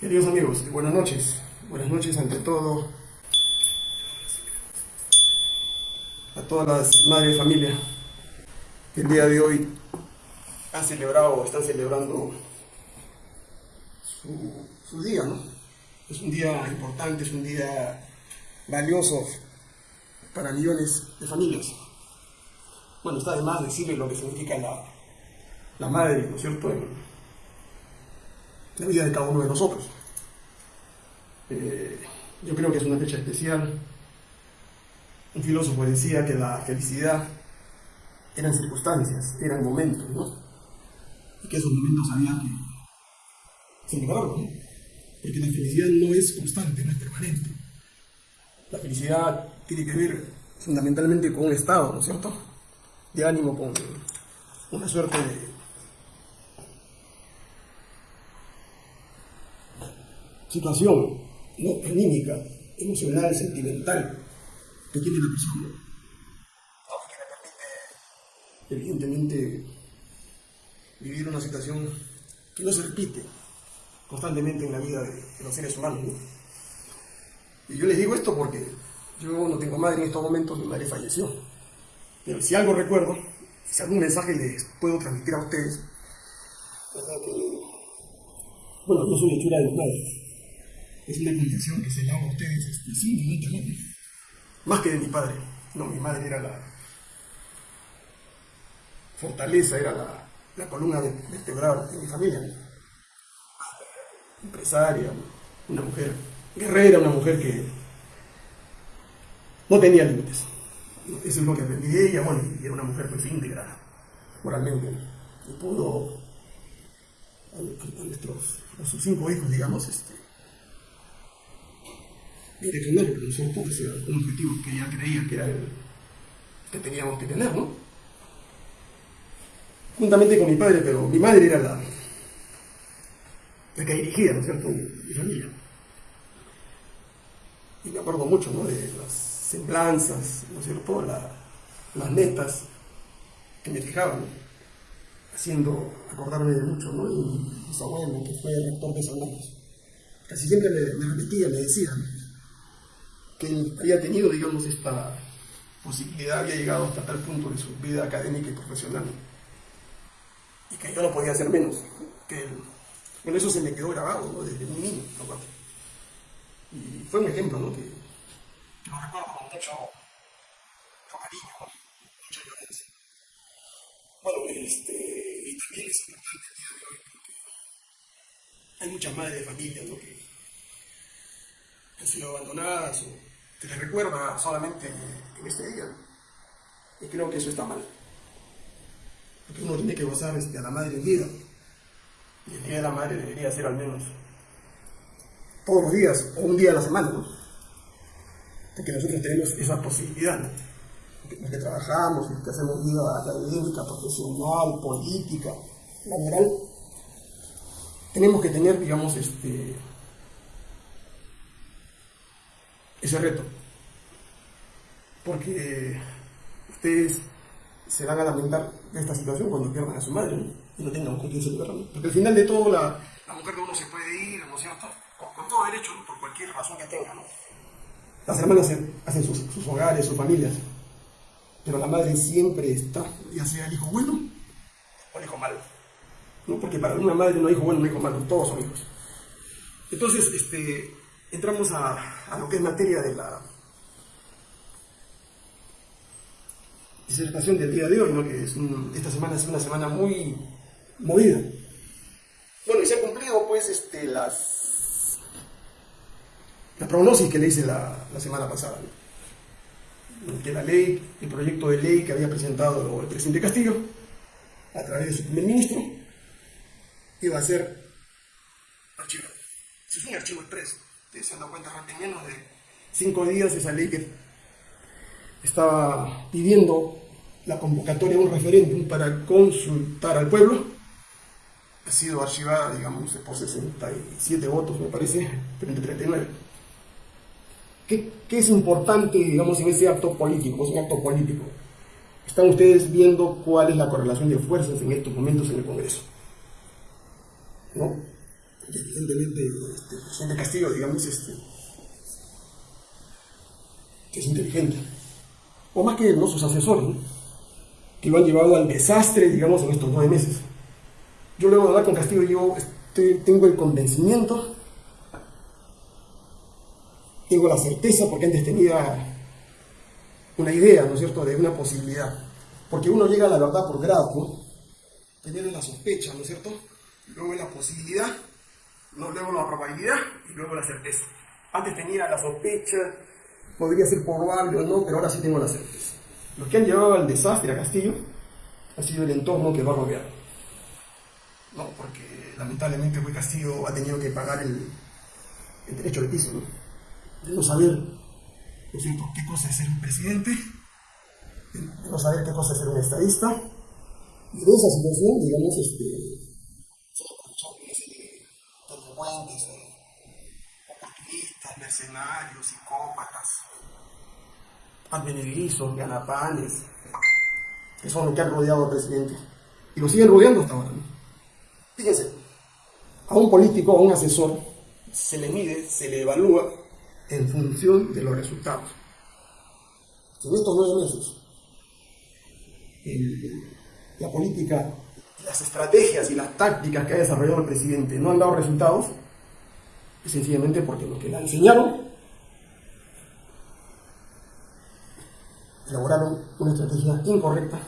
Queridos amigos, buenas noches. Buenas noches ante todo a todas las madres de familia que el día de hoy han celebrado o están celebrando su, día, ¿no? Es un día importante, es un día valioso para millones de familias. Bueno, está de más decirle lo que significa la, la madre, ¿no es cierto?, la vida de cada uno de nosotros. Eh, yo creo que es una fecha especial. Un filósofo decía que la felicidad eran circunstancias, eran momentos, ¿no? Y que esos momentos había que celebrarlos, ¿no? Porque la felicidad no es constante, no es permanente. La felicidad tiene que ver fundamentalmente con un estado, ¿no es cierto? De ánimo, con una suerte de situación ¿no? anímica, emocional, sentimental que tiene la persona. Que le permite, evidentemente, vivir una situación que no se repite constantemente en la vida de, los seres humanos. Y yo les digo esto porque yo no tengo madre en estos momentos, mi madre falleció. Pero si algo recuerdo, si algún mensaje les puedo transmitir a ustedes, bueno, yo soy hechura de mi madre es una condición que se le a ustedes simplemente, más que de mi padre. No, mi madre era la fortaleza, era la, la columna vertebral de mi familia. Empresaria, una mujer guerrera, una mujer que no tenía límites. Eso es lo que aprendí de ella, bueno, y era una mujer pues íntegra, moralmente. Y pudo a, nuestros, a sus cinco hijos, digamos, este, direccionar, pero no pudo ser un objetivo que ella creía que era el que teníamos que tener, ¿no? Juntamente con mi padre, pero mi madre era la, la que dirigía, ¿no es cierto?, mi familia. Y me acuerdo mucho, ¿no?, de las semblanzas, ¿no es cierto?, las netas que me fijaban, haciendo acordarme de mucho, ¿no? Y su abuelo, que fue rector de San Marcos, casi siempre me, me repetía, me decía, que él había tenido, digamos, esta posibilidad, había llegado hasta tal punto de su vida académica y profesional, y que yo no podía hacer menos que. Bueno, eso se me quedó grabado ¿no? desde muy niño, ¿no? Y fue un ejemplo, ¿no? Que, lo recuerdo con mucho, cariño, mucha violencia. Bueno, este, y también es importante el día de hoy porque hay muchas madres de familia, ¿no? Que, han sido abandonadas o se les recuerda solamente en este día. Y creo que eso está mal. Porque uno tiene que gozar este, a la madre en vida. Y el día de la madre debería ser al menos todos los días o un día a la semana, ¿no? Porque nosotros tenemos esa posibilidad, ¿no? Los que trabajamos, los que hacemos vida académica, profesional, política, laboral, tenemos que tener, digamos, este, ese reto. Porque ustedes se van a lamentar de esta situación cuando pierdan a su madre y no tengan con quién celebrarlo. Porque al final de todo la, mujer de uno se puede ir, ¿no es cierto? Con, todo derecho, por cualquier razón que tenga. ¿no? Las hermanas hacen sus, sus, hogares, sus familias. Pero la madre siempre está, ya sea el hijo bueno o el hijo malo. ¿no? Porque para una madre no hay hijo bueno, no hay hijo malo, todos son hijos. Entonces, este, entramos a, lo que es materia de la disertación del día de hoy, ¿no? que es esta semana es una semana muy movida. Bueno, y se ha cumplido pues este, las, la prognosis que le hice la, semana pasada. Que la ley, el proyecto de ley que había presentado el presidente Castillo, a través de su primer ministro, iba a ser archivado. Es un archivo expreso se han dado cuenta, en menos de cinco días esa ley que estaba pidiendo la convocatoria de un referéndum para consultar al pueblo, ha sido archivada, digamos, por 67 votos, me parece, frente a 39. ¿Qué, ¿Qué, es importante, digamos, en ese acto político? Es un acto político. Están ustedes viendo cuál es la correlación de fuerzas en estos momentos en el Congreso. ¿No? evidentemente este, presidente Castillo, digamos, este, que es inteligente, o más que ¿no? sus asesores, que lo han llevado al desastre, digamos, en estos nueve meses. Yo luego de hablar con Castillo, yo tengo el convencimiento, tengo la certeza, porque antes tenía una idea, ¿no es cierto?, de una posibilidad. Porque uno llega a la verdad por grado, ¿no? Primero la sospecha, ¿no es cierto? Luego la posibilidad, luego la probabilidad y luego la certeza. Antes tenía la sospecha, podría ser probable o no, pero ahora sí tengo la certeza. Lo que han llevado al desastre a Castillo ha sido el entorno que va a rodear. No, porque lamentablemente fue Castillo ha tenido que pagar el, el derecho de piso, ¿no? De no saber qué cosa es ser un presidente, de saber qué cosa es ser un estadista, y de esa situación, digamos, este, se serie de oportunistas, mercenarios, psicópatas, advenedizos, ganapanes, que son los que han rodeado al presidente. Y lo siguen rodeando hasta ahora. Fíjense, a un político, a un asesor, se le mide, se le evalúa en función de los resultados. En estos nueve meses, la política, las estrategias y las tácticas que ha desarrollado el presidente no han dado resultados, es sencillamente porque lo que le enseñaron elaboraron una estrategia incorrecta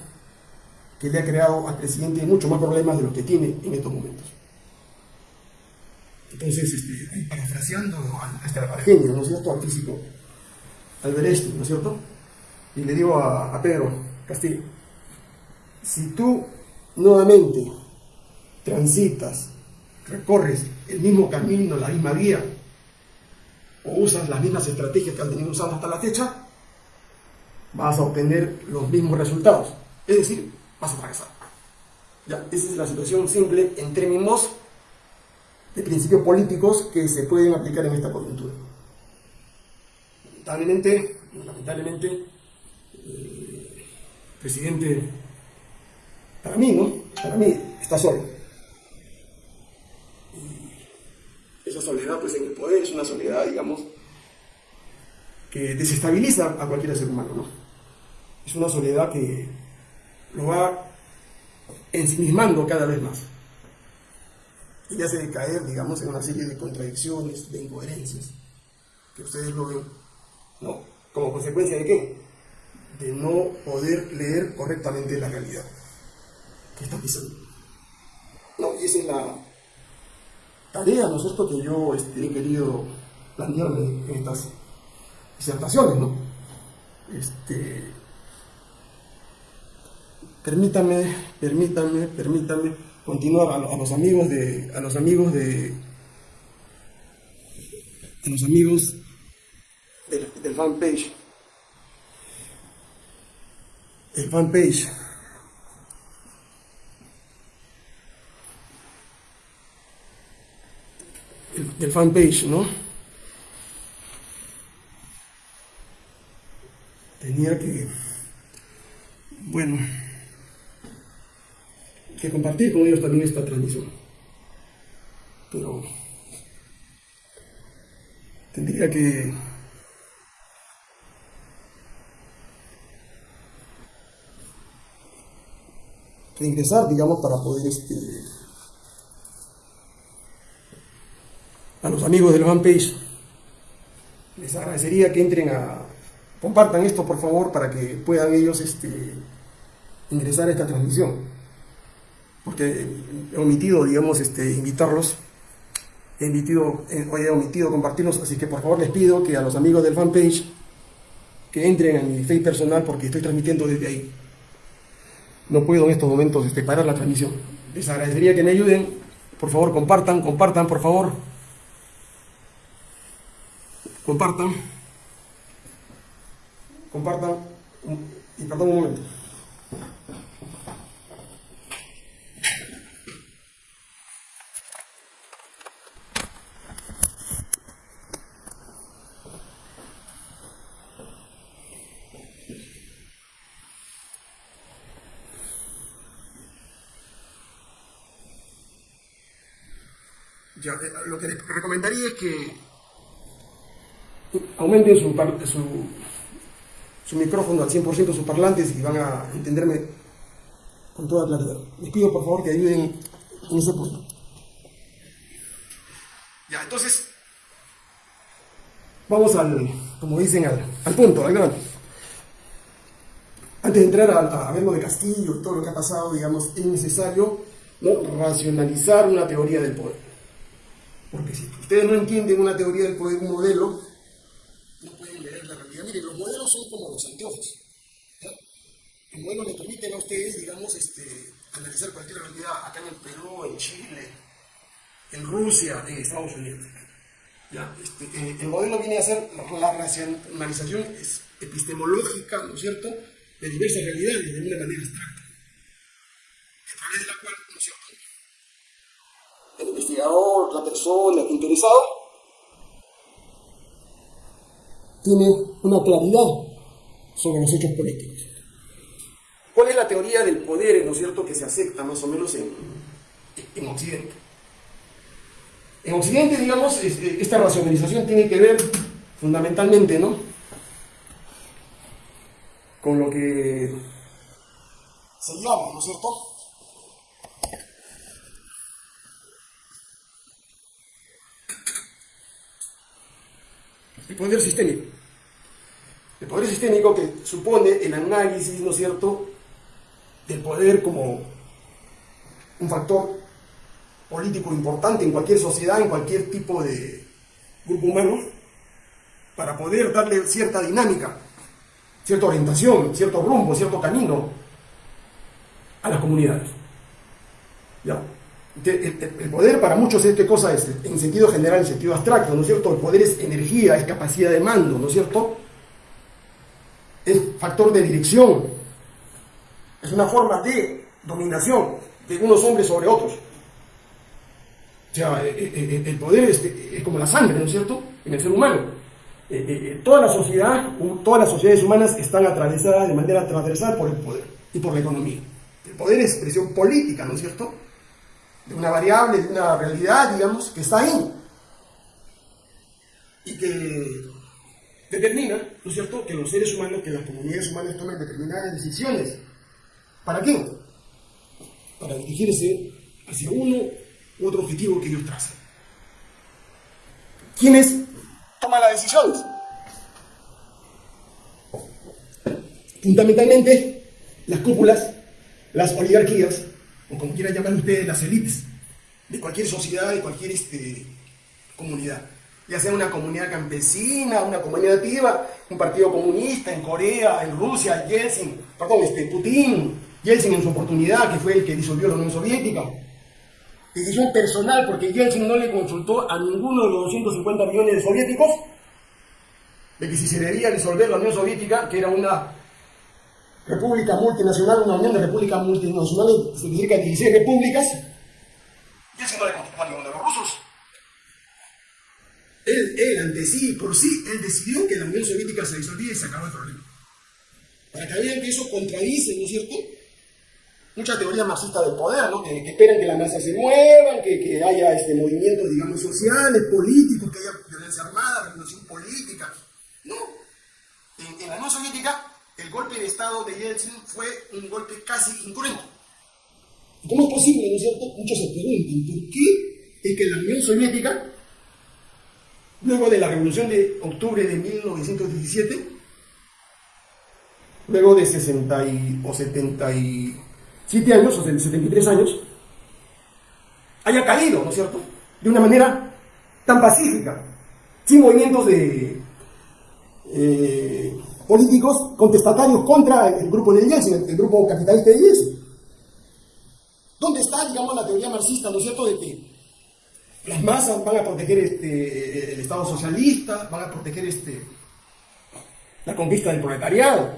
que le ha creado al presidente mucho más problemas de los que tiene en estos momentos. Entonces, este, parafraseando al, este, al genio, ¿no es cierto?, al físico, Albert Einstein, ¿no es cierto?, y le digo a, a Pedro Castillo, si tú nuevamente transitas, recorres el mismo camino, la misma vía, o usas las mismas estrategias que has venido usando hasta la fecha, vas a obtener los mismos resultados. Es decir, vas a fracasar. Ya, esa es la situación simple en términos de principios políticos que se pueden aplicar en esta coyuntura. Lamentablemente, lamentablemente, eh, presidente, para mí, ¿no? Para mí, está solo. Y esa soledad, pues en el poder, es una soledad, digamos, que desestabiliza a cualquier ser humano, ¿no? Es una soledad que lo va ensimismando cada vez más. Y hace caer, digamos, en una serie de contradicciones, de incoherencias, que ustedes lo ven, ¿no? ¿Como consecuencia de qué? De no poder leer correctamente la realidad que está pisando. No, y esa es la tarea, ¿no es cierto?, que yo este, he querido plantearme en estas disertaciones, ¿no? Este, permítame, permítame, permítame continuar a, los amigos de, a los amigos de, a los amigos del, del fanpage, el fanpage. Del fanpage, ¿no? tenía que, bueno, que compartir con ellos también esta transmisión. Pero tendría que ingresar, digamos, para poder este, a los amigos del fanpage les agradecería que entren a Compartan esto, por favor, para que puedan ellos este, ingresar a esta transmisión. Porque he omitido, digamos, este, invitarlos, he, omitido, he omitido compartirlos, así que por favor les pido que a los amigos del fanpage que entren a mi Facebook personal porque estoy transmitiendo desde ahí. No puedo en estos momentos este, parar la transmisión. Les agradecería que me ayuden. Por favor, compartan, compartan, por favor. Compartan. Compartan. Y perdón un momento. Yo, eh, lo que les recomendaría es que aumenten su, su, su micrófono al 100%, sus parlantes y van a entenderme con toda claridad. Les pido por favor que ayuden en ese punto. Ya, entonces, vamos al, como dicen, al, al punto, al grano. Antes de entrar a, lo de Castillo y todo lo que ha pasado, digamos, es necesario racionalizar una teoría del poder. Porque si ustedes no entienden una teoría del poder, un modelo, no pueden leer la realidad. Miren, los modelos son como los anteojos. Los modelos le permiten a ustedes, digamos, este, analizar cualquier realidad acá en el Perú, en Chile, en Rusia, en Estados Unidos. ¿Ya? Este, eh, el modelo viene a ser la racionalización epistemológica, ¿no es cierto?, de diversas realidades de una manera abstracta, a través de la cual, ¿no es cierto?, el investigador, la persona, el interesado, tiene una claridad sobre los hechos políticos. ¿Cuál es la teoría del poder, ¿no es cierto?, que se acepta más o menos en, en Occidente? En Occidente, digamos, eh, esta racionalización tiene que ver fundamentalmente, ¿no?, con lo que se llama, ¿no es cierto?, el poder sistémico. El poder sistémico que supone el análisis, ¿no es cierto?, del poder como un factor político importante en cualquier sociedad, en cualquier tipo de grupo humano, para poder darle cierta dinámica, cierta orientación, cierto rumbo, cierto camino a las comunidades. El, poder para muchos es qué cosa es, en sentido general, en sentido abstracto, ¿no es cierto? El poder es energía, es capacidad de mando, ¿no es cierto? Es factor de dirección, es una forma de dominación de unos hombres sobre otros. O sea, eh, eh, eh, el poder es, como la sangre, ¿no es cierto?, en el ser humano. toda la sociedad, todas las sociedades humanas están atravesadas de manera transversal por el poder y por la economía. El poder es expresión política, ¿no es cierto?, de una variable, de una realidad, digamos, que está ahí. Y que determina, ¿no es cierto?, que los seres humanos, que las comunidades humanas tomen determinadas decisiones. ¿Para qué? Para dirigirse hacia uno otro objetivo que ellos trazan. ¿Quiénes toman las decisiones? Fundamentalmente, las cúpulas, las oligarquías, o como quieran llamar ustedes, las élites de cualquier sociedad, de cualquier este, comunidad. Ya sea una comunidad campesina, una comunidad nativa, un partido comunista en Corea, en Rusia, Yeltsin, perdón, este, Putin, Yeltsin en su oportunidad, que fue el que disolvió la Unión Soviética, decisión personal, porque Yeltsin no le consultó a ninguno de los 250 millones de soviéticos de que si se debía disolver la Unión Soviética, que era una república multinacional, una unión de repúblicas multinacionales, significa 16 repúblicas, Yeltsin no le consultó a ninguno de los rusos. Él, él, ante sí, por sí, él decidió que la Unión Soviética se disolvía y se acabó el problema. Para que vean que eso contradice, ¿no es cierto?, mucha teoría marxista del poder, ¿no? que, esperan que la masa se muevan, que, que haya este, movimientos, digamos, sociales, políticos, que haya violencia armada, revolución política. No. En, la Unión Soviética, el golpe de Estado de Yeltsin fue un golpe casi incruento. ¿Cómo es posible, no es cierto? Muchos se preguntan, ¿por qué es que la Unión Soviética, luego de la revolución de octubre de 1917, luego de 60 o 70 y 7 años, o 73 años, haya caído, ¿no es cierto? De una manera tan pacífica, sin movimientos de eh, políticos contestatarios contra el grupo de Yeltsin, el, grupo capitalista de Yeltsin. ¿Dónde está, digamos, la teoría marxista, ¿no es cierto?, de que las masas van a proteger este, el Estado socialista, van a proteger este, la conquista del proletariado.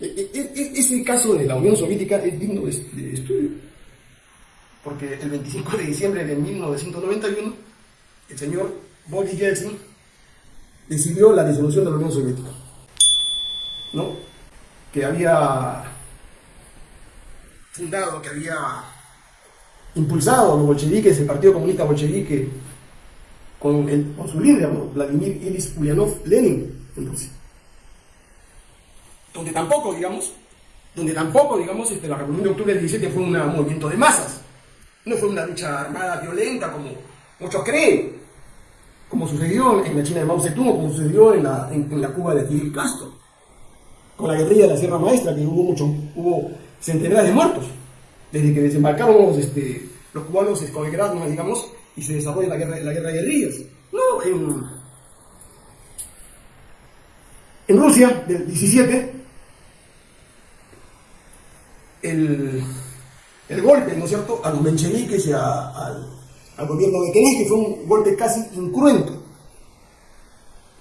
E, e, e, ese caso de la Unión Soviética es digno de, estudio, porque el 25 de diciembre de 1991 el señor Boris Yeltsin decidió la disolución de la Unión Soviética, ¿no? que había fundado, que había impulsado los bolcheviques, el Partido Comunista Bolchevique, con, el, con su líder, Vladimir Ilyich Ulyanov Lenin, en Rusia. Donde tampoco, digamos, donde tampoco, digamos, este, la Revolución de Octubre del 17 fue un movimiento de masas, no fue una lucha armada violenta como muchos creen, como sucedió en la China de Mao Zedong como sucedió en la, en, la Cuba de Fidel Castro, con la guerrilla de la Sierra Maestra, que hubo, mucho, hubo centenares de muertos, desde que desembarcaron este, los cubanos el digamos, y se desarrolla la guerra, la guerra de guerrillas. No, en, en Rusia, del 17, el, el golpe, ¿no es cierto?, a los mencheviques y al, al, gobierno de que fue un golpe casi incruento,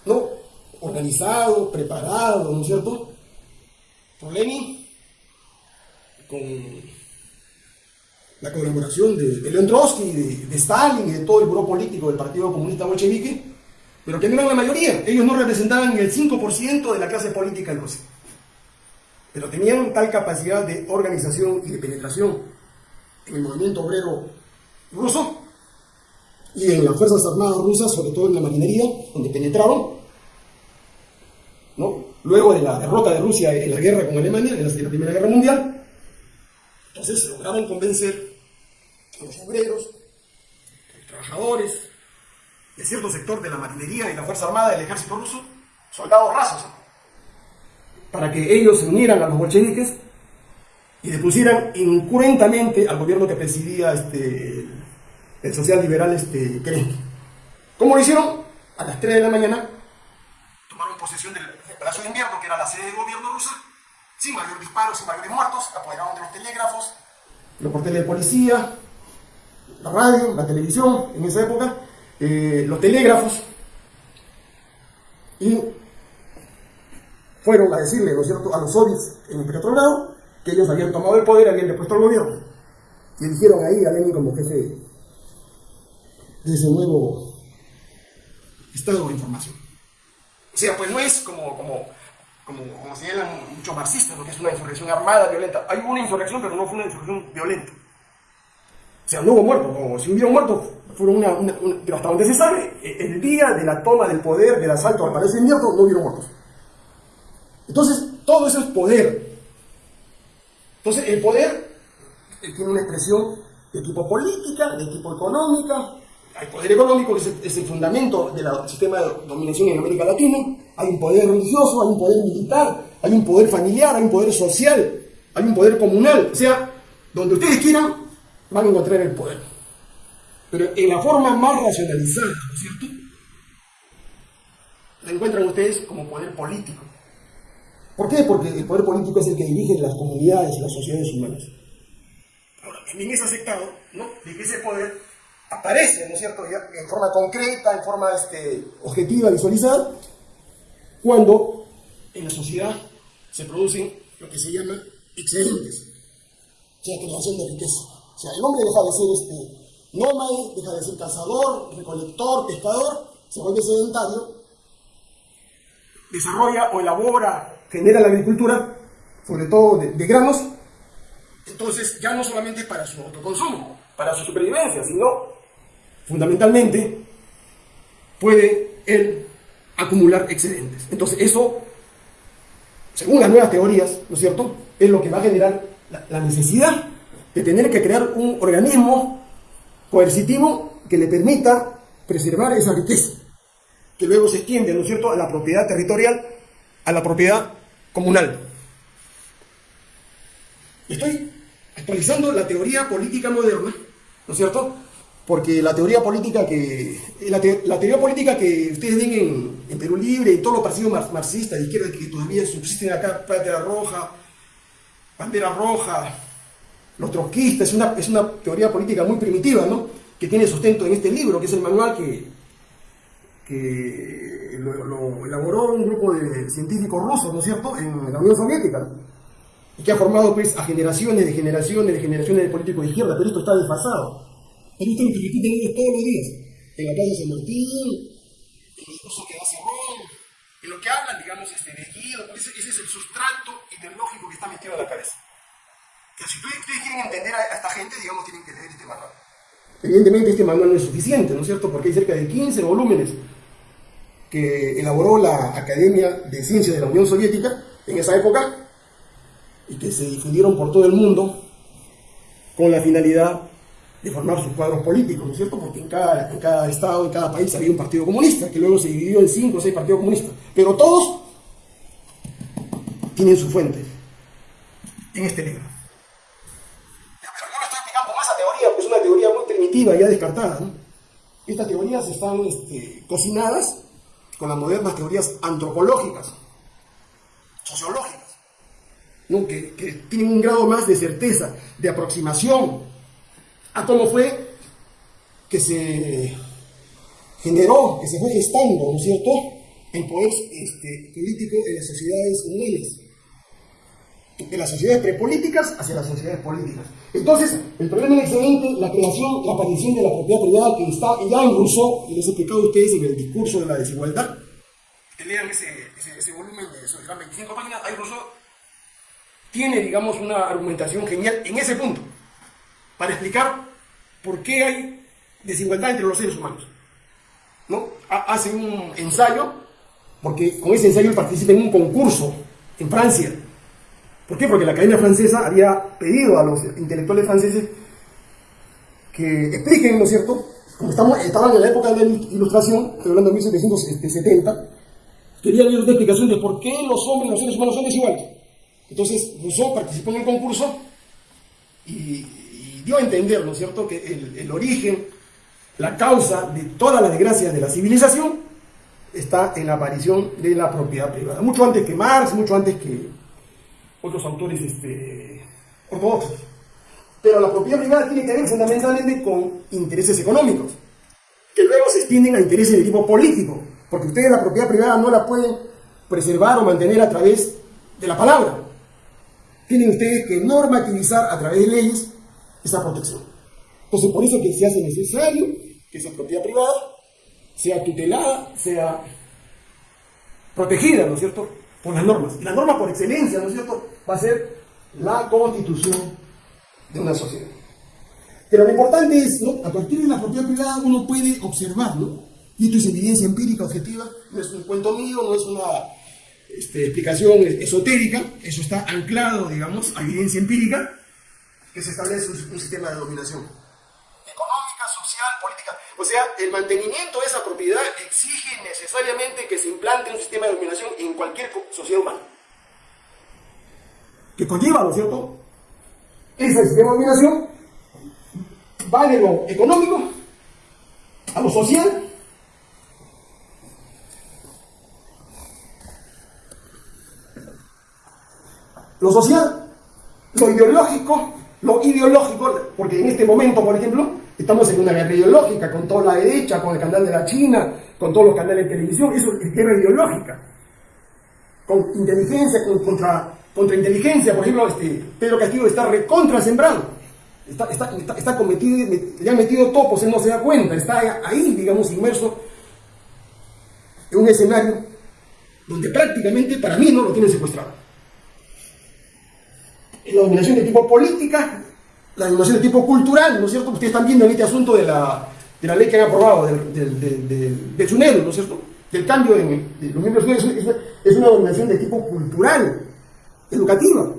¿no? Organizado, preparado, ¿no es cierto?, por Lenin, con la colaboración de, de León Trotsky, de, de, Stalin de todo el grupo político del Partido Comunista Bolchevique, pero que no eran la mayoría. Ellos no representaban el 5% de la clase política en Rusia. Pero tenían tal capacidad de organización y de penetración en el movimiento obrero ruso y en las Fuerzas Armadas rusas, sobre todo en la marinería, donde penetraron, ¿no? luego de la derrota de Rusia en la guerra con Alemania, en la, Primera Guerra Mundial, entonces lograron convencer los obreros, los trabajadores, de cierto sector de la marinería y la Fuerza Armada del ejército ruso, soldados rasos, para que ellos se unieran a los bolcheviques y depusieran incurrentamente al gobierno que presidía este, el social liberal este, Kerensky. ¿Cómo lo hicieron? A las 3 de la mañana tomaron posesión del, Palacio de Invierno, que era la sede del gobierno ruso, sin mayores disparos, sin mayores muertos, apoderaron de los telégrafos, los porteles de policía, la radio, la televisión en esa época, eh, los telégrafos, y fueron a decirle, ¿no es cierto?, a los soviets en el Petrogrado que ellos habían tomado el poder, habían depuesto al gobierno. Y eligieron ahí a Lenin como jefe de ese nuevo estado de información. O sea, pues no es como, como, como, como señalan muchos marxistas, lo que es una insurrección armada, violenta. Hay una insurrección, pero no fue una insurrección violenta. O sea, no hubo muertos, como si hubiera muertos, fueron una, pero hasta donde se sabe, el día de la toma del poder, del asalto al Palacio Invierno, no hubieron muertos. Entonces, todo eso es poder. Entonces, el poder tiene una expresión de tipo política, de tipo económica. Hay poder económico, que es el, fundamento del sistema de dominación en América Latina. Hay un poder religioso, hay un poder militar, hay un poder familiar, hay un poder social, hay un poder comunal. O sea, donde ustedes quieran, van a encontrar el poder. Pero en la forma más racionalizada, ¿no es cierto? La encuentran ustedes como poder político. ¿Por qué? Porque el poder político es el que dirige las comunidades y las sociedades humanas. Ahora, también es aceptado ¿no? de que ese poder aparece, ¿no es cierto?, en forma concreta, en forma este, objetiva, visualizada, cuando en la sociedad se producen lo que se llama excedentes, o sea, creación de riqueza. O sea, el hombre deja de ser este, nómade, deja de ser cazador, recolector, pescador, se vuelve sedentario, desarrolla o elabora genera la agricultura, sobre todo de, granos, entonces ya no solamente para su autoconsumo, para su supervivencia, sino fundamentalmente puede él acumular excedentes. Entonces eso, según las nuevas teorías, ¿no es cierto?, es lo que va a generar la, la necesidad de tener que crear un organismo coercitivo que le permita preservar esa riqueza, que luego se extiende, ¿no es cierto?, a la propiedad territorial, a la propiedad comunal. Estoy actualizando la teoría política moderna, ¿no es cierto? Porque la teoría política que, la, teoría política que ustedes ven en, Perú Libre y todos los partidos marxistas de izquierda que todavía subsisten acá, Bandera Roja, Bandera Roja, los trotskistas, es una, es una teoría política muy primitiva, ¿no? Que tiene sustento en este libro, que es el manual que, que lo, elaboró un grupo de científicos rusos, ¿no es cierto?, en la Unión Soviética, y que ha formado pues a generaciones de generaciones de generaciones de políticos de izquierda, pero esto está desfasado. Pero esto es lo que repiten ellos todos los días, en la Plaza San Martín, en los cursos que hace Ron, en lo que hablan, digamos, este, de Guido, ese, ese es el sustrato ideológico que está metido en la cabeza. Que si ustedes quieren entender a, esta gente, digamos, tienen que leer este manual. Evidentemente este manual no es suficiente, ¿no es cierto? Porque hay cerca de 15 volúmenes que elaboró la Academia de Ciencias de la Unión Soviética en esa época y que se difundieron por todo el mundo con la finalidad de formar sus cuadros políticos, ¿no es cierto? Porque en cada, en cada estado, en cada país había un partido comunista, que luego se dividió en cinco o seis partidos comunistas. Pero todos tienen su fuente en este libro. Ya descartada. Estas teorías están este, cocinadas con las modernas teorías antropológicas, sociológicas, que tienen un grado más de certeza, de aproximación a cómo fue que se generó, que se fue gestando, ¿no es cierto?, el poder este, político en las sociedades humanas. De las sociedades prepolíticas hacia las sociedades políticas. Entonces, el problema es excelente, la creación, la aparición de la propiedad privada que está ya en Rousseau, y les he explicado a ustedes en el discurso de la desigualdad. Que lean ese, ese, volumen de esos 25 páginas, ahí Rousseau tiene, digamos, una argumentación genial en ese punto para explicar por qué hay desigualdad entre los seres humanos. ¿no? Hace un ensayo, porque con ese ensayo él participa en un concurso en Francia. ¿Por qué? Porque la Academia Francesa había pedido a los intelectuales franceses que expliquen, ¿no es cierto? Como estaban en la época de la Ilustración, estoy hablando de 1770, querían ver una explicación de por qué los hombres y los seres humanos son desiguales. Entonces Rousseau participó en el concurso y dio a entender, ¿no es cierto?, que el, origen, la causa de todas las desgracias de la civilización está en la aparición de la propiedad privada. Mucho antes que Marx, mucho antes que otros autores este, ortodoxos. Pero la propiedad privada tiene que ver fundamentalmente con intereses económicos, que luego se extienden a intereses de tipo político, porque ustedes la propiedad privada no la pueden preservar o mantener a través de la palabra. Tienen ustedes que normativizar a través de leyes esa protección. Entonces, por eso que se hace necesario que esa propiedad privada sea tutelada, sea protegida, ¿no es cierto?, por las normas. Y la norma por excelencia, ¿no es cierto?, va a ser la constitución de una sociedad. Pero lo importante es, ¿no? a partir de la propiedad privada uno puede observar, ¿no? y esto es evidencia empírica, objetiva, no es un cuento mío, no es una este, explicación esotérica, eso está anclado, digamos, a evidencia empírica, que se establece un, sistema de dominación. O sea, el mantenimiento de esa propiedad exige necesariamente que se implante un sistema de dominación en cualquier sociedad humana. Que conlleva, ¿no es cierto? Ese sistema de dominación va de lo económico a lo social. Lo social, lo ideológico lo ideológico, porque en este momento, por ejemplo, estamos en una guerra ideológica con toda la derecha, con el canal de la China, con todos los canales de televisión, eso es guerra ideológica. Con inteligencia, contra, contra inteligencia, por ejemplo, este, Pedro Castillo está recontra sembrado. Está, está, está, cometido, le han metido topos, él no se da cuenta, está ahí, digamos, inmerso en un escenario donde prácticamente para mí no lo tienen secuestrado la dominación de tipo política, la dominación de tipo cultural, ¿no es cierto? Ustedes están viendo en este asunto de la, de la ley que han aprobado, del, del, del, del ¿no es cierto? Del cambio en, de los miembros es, es una dominación de tipo cultural, educativa.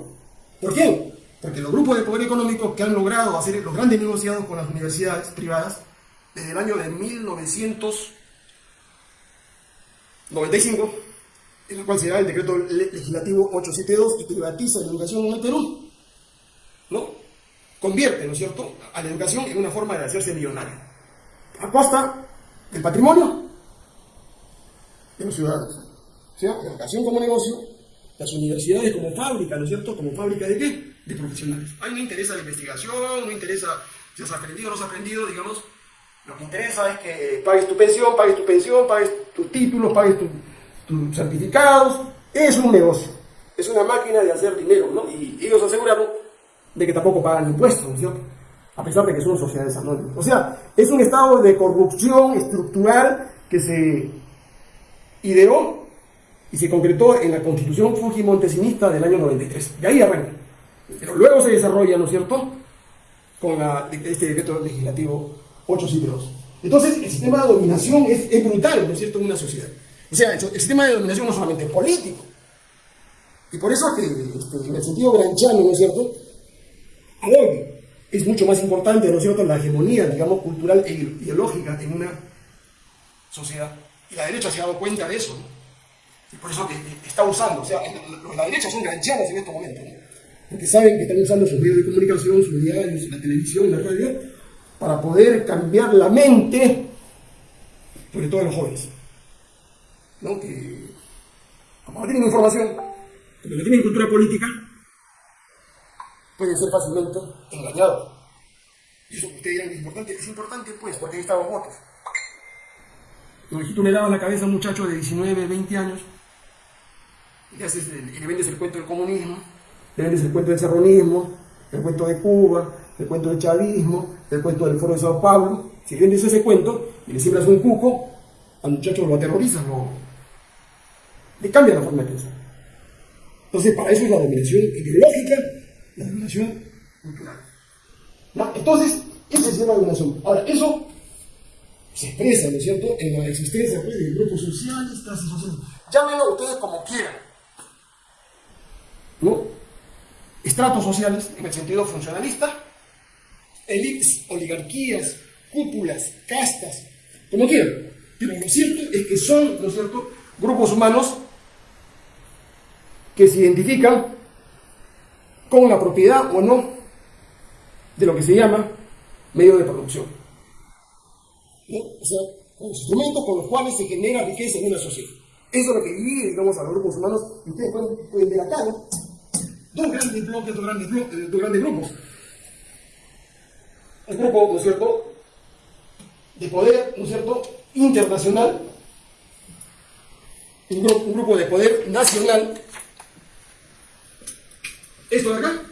¿Por qué? Porque los grupos de poder económico que han logrado hacer los grandes negociados con las universidades privadas desde el año de 1995 en el cual se da el decreto legislativo 872 y privatiza la educación en el Perú. ¿No? Convierte, ¿no es cierto?, a la educación en una forma de hacerse millonario. A costa del patrimonio de los ciudadanos. Sea, la educación como negocio, las universidades como fábrica, ¿no es cierto?, como fábrica de qué? De profesionales. Ahí no interesa la investigación, no interesa si has aprendido o no has aprendido, digamos. Lo que interesa es que pagues tu pensión, pagues tu pensión, pagues tus títulos, pagues tu tus certificados, es un negocio, es una máquina de hacer dinero, ¿no? Y ellos aseguraron de que tampoco pagan impuestos, ¿no cierto? A pesar de que son sociedades anónimas. O sea, es un estado de corrupción estructural que se ideó y se concretó en la constitución fujimontesinista del año 93. De ahí arranca. Pero luego se desarrolla, ¿no es cierto?, con este decreto legislativo 872. Entonces, el sistema de dominación es, es, brutal, ¿no es cierto?, en una sociedad. O sea, el sistema de dominación no solamente es político. Y por eso que, este, en el sentido granchano, ¿no es cierto?, hoy es mucho más importante, ¿no es la hegemonía, digamos, cultural e ideológica en una sociedad. Y la derecha se ha dado cuenta de eso, ¿no? Y por eso que está usando, o sea, la derecha son granchanos en estos momentos, ¿no? porque saben que están usando sus medios de comunicación, sus diarios, la televisión, la radio, para poder cambiar la mente, sobre todo de los jóvenes, ¿no? que como no tienen información, como no tienen cultura política, pueden ser fácilmente engañados. Y eso que ustedes dirán es importante, es importante pues, porque ahí los votos. Si tú le dabas la cabeza a un muchacho de 19, 20 años, y le, haces le vendes el cuento del comunismo, le vendes el cuento del serronismo, el cuento de Cuba, el cuento del chavismo, el cuento del foro de Sao Paulo, si vendes ese cuento y le siembras un cuco, al muchacho lo aterrorizas, lo, le cambia la forma de pensar. Entonces, para eso es la dominación ideológica, la dominación cultural. Entonces, ese es la dominación. Ahora, eso se expresa, ¿no es cierto?, en la existencia pues, de grupos sociales, clases sociales. Llámenlo ustedes como quieran. Estratos sociales, en el sentido funcionalista, elites, oligarquías, cúpulas, castas, como quieran. Pero lo cierto es que son, ¿no cierto?, grupos humanos que se identifican con la propiedad o no de lo que se llama medio de producción. O sea, los instrumentos con los cuales se genera riqueza en una sociedad. Eso es lo que divide, digamos, a los grupos humanos. Y ustedes pueden, ver acá, ¿no? Dos grandes bloques, dos grandes, bloques, eh, dos grandes grupos. El grupo, ¿no es cierto?, de poder, ¿no es cierto?, internacional. Un grupo, un grupo de poder nacional. Esto de acá,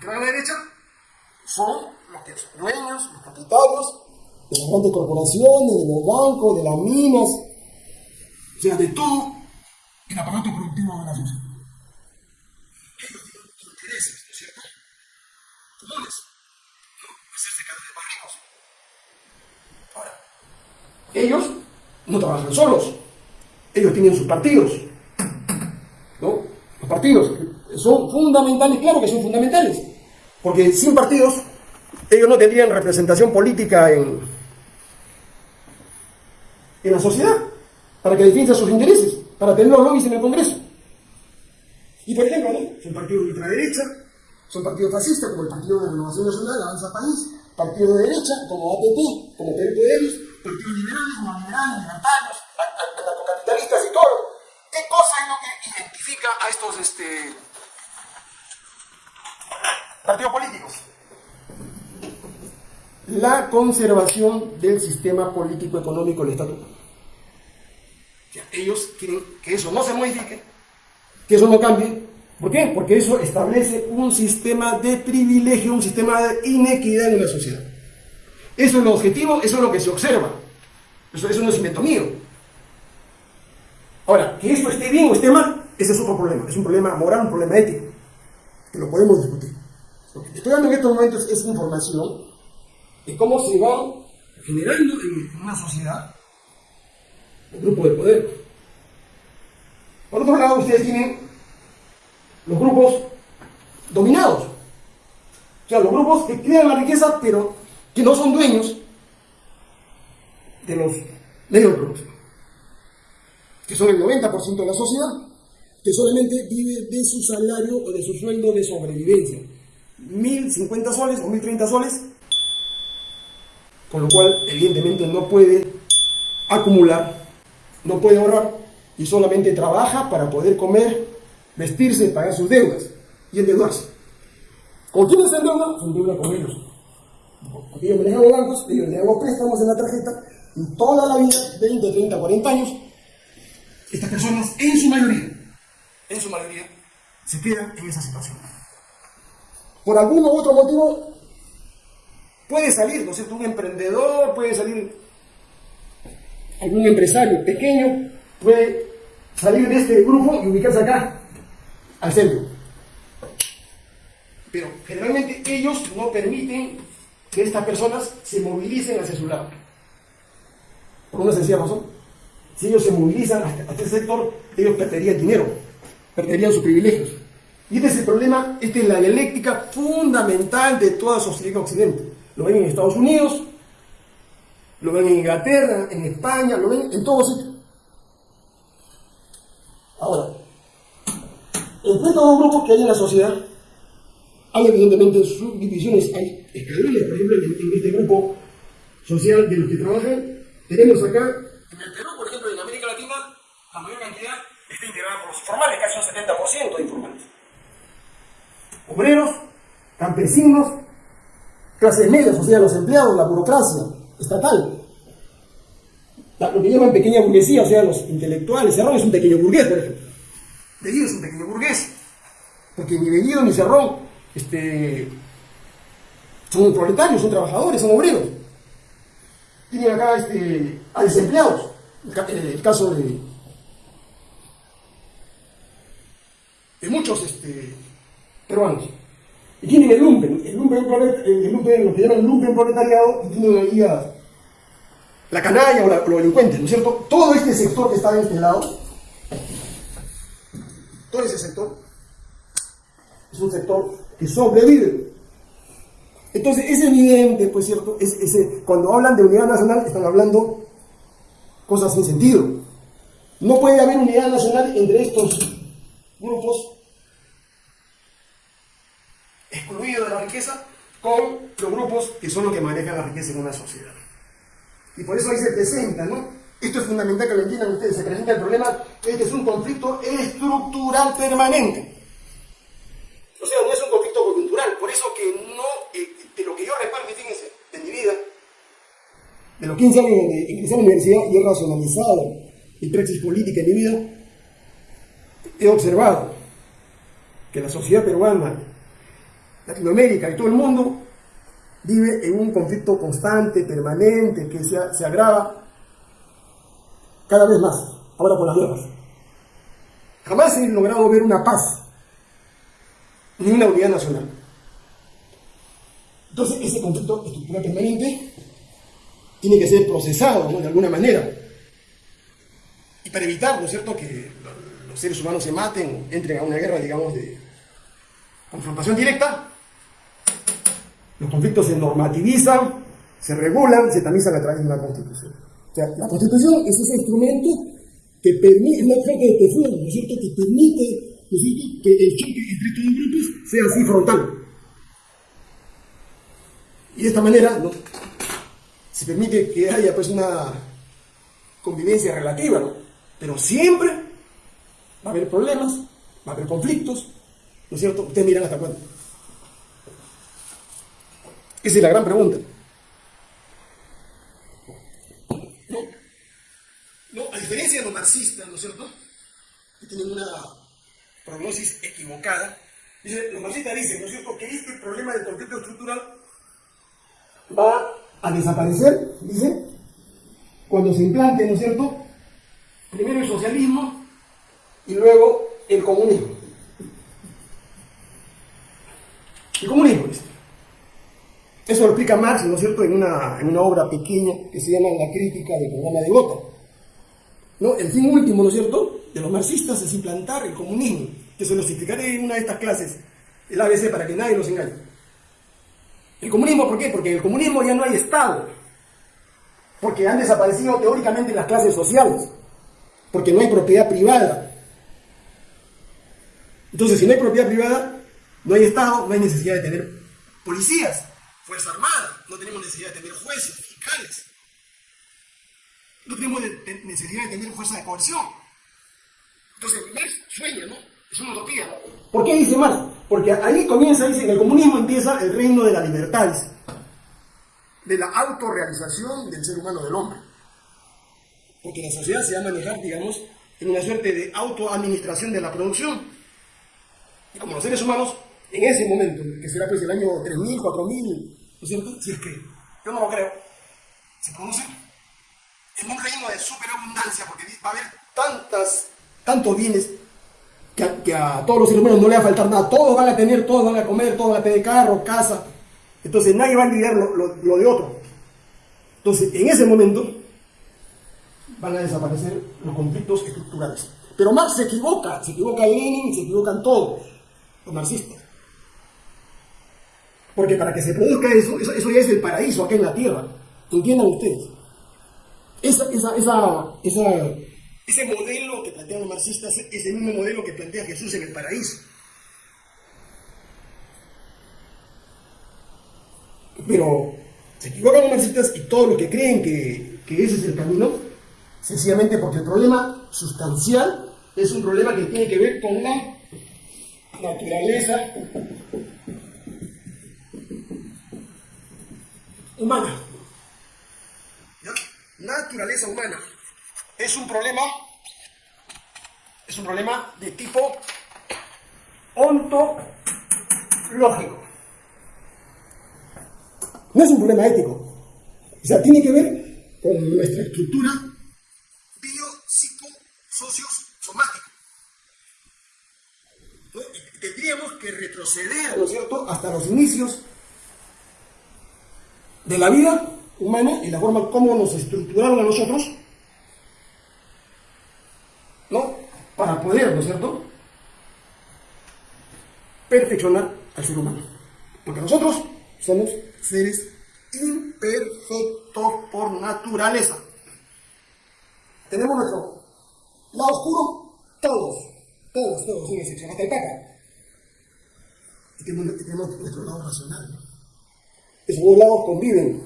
que a la derecha, son los que dueños, los propietarios de las grandes corporaciones, de los bancos, de las minas, o sea, de todo el aparato productivo de la sociedad. Ellos tienen intereses, ¿no es cierto? Comunes. Hacerse vez más ricos. Ahora, ellos no trabajan solos, ellos tienen sus partidos, ¿no? Los partidos son fundamentales, claro que son fundamentales, porque sin partidos ellos no tendrían representación política en, en la sociedad, para que defienda sus intereses, para tener los lobbies en el Congreso. Y por ejemplo, son partidos de ultraderecha, son partidos fascistas como el Partido de Renovación Nacional, Avanza País, partido de derecha como APP, como Perú Podemos, partidos liberales como liberales, libertarios, anarcocapitalistas y todo. ¿Qué cosa es lo que identifica a estos este, partidos políticos? la conservación del sistema político económico del estatuto. ellos quieren que eso no se modifique, que eso no cambie. ¿Por qué? Porque eso establece un sistema de privilegio, un sistema de inequidad en una sociedad. Eso es lo objetivo, eso es lo que se observa. Eso, eso no es invento mío. Ahora, que esto esté bien o esté mal, ese es otro problema. Es un problema moral, un problema ético, que lo podemos discutir. Lo que estoy dando en estos momentos es información de cómo se va generando en una sociedad el grupo de poder. Por otro lado, ustedes tienen los grupos dominados. O sea, los grupos que crean la riqueza, pero que no son dueños de los medios de producción. Que son el 90% de la sociedad, que solamente vive de su salario o de su sueldo de sobrevivencia. 1050 soles o 1030 soles con lo cual evidentemente no puede acumular, no puede ahorrar y solamente trabaja para poder comer, vestirse, pagar sus deudas y endeudarse. ¿Con quiénes se endeuda? Se endeuda con ellos. Porque yo me hago bancos, ellos le hago préstamos en la tarjeta y toda la vida, 20, 30, 40 años, estas personas en su mayoría, en su mayoría, se quedan en esa situación. Por algún u otro motivo Puede salir, ¿no es cierto? Un emprendedor, puede salir algún empresario pequeño, puede salir de este grupo y ubicarse acá, al centro. pero generalmente ellos no permiten que estas personas se movilicen hacia su lado. Por una sencilla razón. Si ellos se movilizan hacia este sector, ellos perderían dinero, perderían sus privilegios. Y este es el problema, esta es la dialéctica fundamental de toda sociedad occidente. Lo ven en Estados Unidos, lo ven en Inglaterra, en España, lo ven en todos sitios. Ahora, entre estos dos grupos que hay en la sociedad, hay evidentemente subdivisiones, hay escalones, por ejemplo, en, este grupo social de los que trabajan, tenemos acá, por ejemplo, en América Latina, la mayor cantidad está integrada por los informales, casi un 70% de informales. Obreros, campesinos, clases medias, o sea, los empleados, la burocracia estatal. lo que llaman pequeña burguesía, o sea, los intelectuales. Cerrón es un pequeño burgués, por ejemplo. Bellido es un pequeño burgués. Porque ni Bellido ni Cerrón este, son proletarios, son trabajadores, son obreros. Tienen acá este, a desempleados. El, caso de, de muchos este, peruanos. Y tienen el lumpen, el lumpen, el lumpen, lo que llaman lumpen proletariado, y tienen ahí la canalla o, la, los delincuentes, ¿no es cierto? Todo este sector que está de este lado, todo ese sector, es un sector que sobrevive. Entonces es evidente, pues cierto, es, cuando hablan de unidad nacional están hablando cosas sin sentido. No puede haber unidad nacional entre estos grupos excluidos de la riqueza con los grupos que son los que manejan la riqueza en una sociedad. Y por eso ahí se presenta, ¿no? Esto es fundamental que lo entiendan ustedes, se presenta el problema, este es un conflicto estructural permanente. O sea, no es un conflicto coyuntural. Por eso que no, eh, de lo que yo recuerdo, fíjense, de mi vida, de los 15 años de ingresé a la universidad y he racionalizado mi praxis política en mi vida, he observado que la sociedad peruana, Latinoamérica y todo el mundo vive en un conflicto constante, permanente, que se, agrava cada vez más, ahora con las guerras. Jamás he logrado ver una paz ni una unidad nacional. Entonces, ese conflicto estructural permanente tiene que ser procesado de alguna manera. Y para evitar, ¿no es cierto?, que los seres humanos se maten, entren a una guerra, digamos, de confrontación directa, los conflictos se normativizan, se regulan, se tamizan a través de una constitución. O sea, la constitución es ese instrumento que permite, es una de ¿no es cierto?, que permite que el choque entre los grupos sea así frontal. Y de esta manera ¿no? se permite que haya pues una convivencia relativa, ¿no? pero siempre va a haber problemas, va a haber conflictos, ¿no es cierto? Ustedes miran hasta cuándo. Esa es la gran pregunta. No, a diferencia de los marxistas, ¿no es cierto? Que tienen una prognosis equivocada. Dice, los marxistas dicen, ¿no es cierto?, que este problema del conflicto estructural va a desaparecer, dice, cuando se implante, ¿no es cierto?, primero el socialismo y luego el comunismo. El comunismo, dice. Eso lo explica Marx, ¿no es cierto?, en una, en una obra pequeña que se llama La crítica del programa de Gotha. ¿No? El fin último, ¿no es cierto?, de los marxistas es implantar el comunismo, que se los explicaré en una de estas clases, el ABC, para que nadie los engañe. ¿El comunismo por qué? Porque en el comunismo ya no hay Estado, porque han desaparecido teóricamente las clases sociales, porque no hay propiedad privada. Entonces, si no hay propiedad privada, no hay Estado, no hay necesidad de tener policías, Fuerza Armada, no tenemos necesidad de tener jueces, fiscales, no tenemos necesidad de tener fuerza de coerción. Entonces, Marx sueña, ¿no? Es una utopía. ¿Por qué dice Marx? Porque ahí comienza, dice, en el comunismo empieza el reino de la libertad, de la autorrealización del ser humano, del hombre. Porque la sociedad se va a manejar, digamos, en una suerte de autoadministración de la producción. Y como los seres humanos, en ese momento, que será pues el año 3000, 4000, ¿no es cierto? Si es que yo no lo creo, se produce en un reino de superabundancia, porque va a haber tantas tantos bienes que a, todos los seres humanos no le va a faltar nada, todos van a tener, todos van a comer, todos van a tener carro, casa, entonces nadie va a lidiar lo, de otro. Entonces, en ese momento van a desaparecer los conflictos estructurales. Pero Marx se equivoca, se equivoca Lenin, se equivocan todos los marxistas. Porque para que se produzca eso, eso, ya es el paraíso acá en la tierra. ¿Entiendan ustedes? Esa, esa, esa, ese modelo que plantean los marxistas es el mismo modelo que plantea Jesús en el paraíso. Pero se equivocan los marxistas y todos los que creen que ese es el camino, sencillamente porque el problema sustancial es un problema que tiene que ver con la naturaleza humana. Naturaleza humana es un problema, es un problema de tipo ontológico. No es un problema ético. O sea, tiene que ver con nuestra estructura biopsicosomática. Tendríamos que retroceder, ¿no es cierto?, hasta los inicios de la vida humana y la forma como nos estructuraron a nosotros ¿no? Para poder, ¿no es cierto? Perfeccionar al ser humano. Porque nosotros somos seres imperfectos por naturaleza. Tenemos nuestro lado oscuro, todos, todos, todos, sin excepción, hasta el Papa. Y tenemos, tenemos nuestro lado racional. Esos dos lados conviven.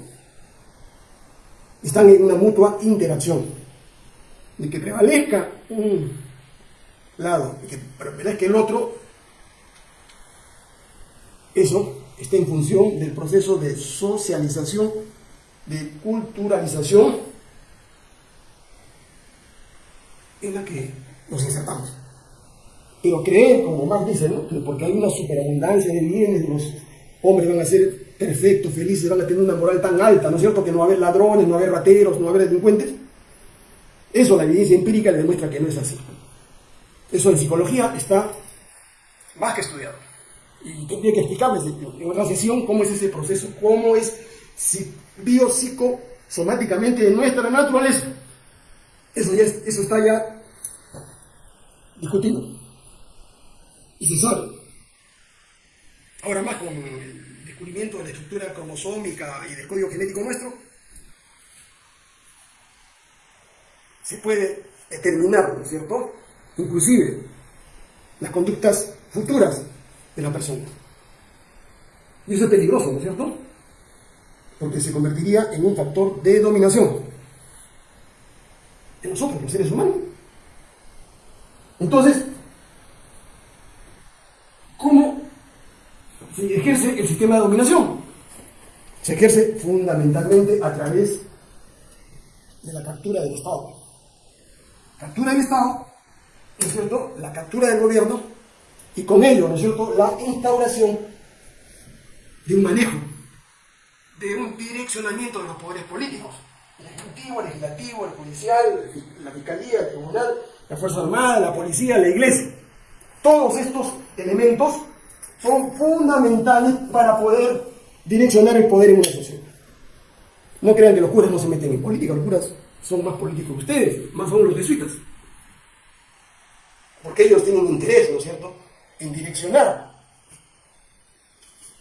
Están en una mutua interacción de que prevalezca un lado, que prevalezca el otro, eso está en función del proceso de socialización, de culturalización en la que nos insertamos. Pero creer, como más dice, ¿no? que porque hay una superabundancia de bienes, los hombres van a ser perfectos, felices, van a tener una moral tan alta, ¿no es cierto? Que no va a haber ladrones, no va a haber rateros, no va a haber delincuentes eso la evidencia empírica le demuestra que no es así. Eso en psicología está más que estudiado. Y tendría que explicarles en otra sesión cómo es ese proceso, cómo es biopsicosomáticamente de nuestra naturaleza. Eso, ya eso está ya discutido. Y se sabe. Ahora más con descubrimiento de la estructura cromosómica y del código genético nuestro, se puede determinar, ¿no es cierto? Inclusive las conductas futuras de la persona. Y eso es peligroso, ¿no es cierto? Porque se convertiría en un factor de dominación de nosotros, los seres humanos. Entonces, ¿cómo se ejerce el sistema de dominación? Se ejerce fundamentalmente a través de la captura del Estado captura del Estado, ¿no es cierto?, la captura del gobierno y con ello, ¿no es cierto?, la instauración de un manejo, de un direccionamiento de los poderes políticos, el ejecutivo, el legislativo, el judicial, la fiscalía, el tribunal, la Fuerza Armada, la policía, la iglesia. Todos estos elementos son fundamentales para poder direccionar el poder en una sociedad. No crean que los curas no se meten en política, los curas son más políticos que ustedes, más aún los jesuitas. Porque ellos tienen interés, ¿no es cierto?, en direccionar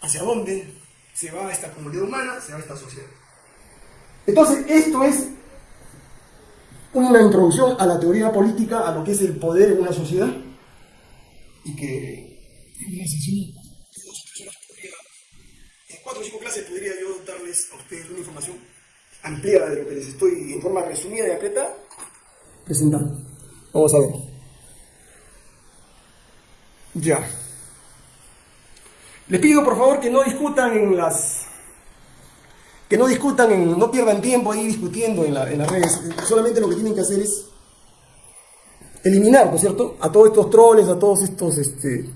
hacia dónde se va esta comunidad humana, se va esta sociedad. Entonces, esto es una introducción a la teoría política, a lo que es el poder en una sociedad, y que en cuatro o cinco clases podría yo darles a ustedes una información ampliada de lo que les estoy en forma resumida y apretada presentando. Vamos a ver. Ya. Les pido por favor que no discutan en las que no discutan, en, no pierdan tiempo ahí discutiendo en, la, en, las redes. Solamente lo que tienen que hacer es eliminar, ¿no es cierto?, a todos estos troles, a todos estos este,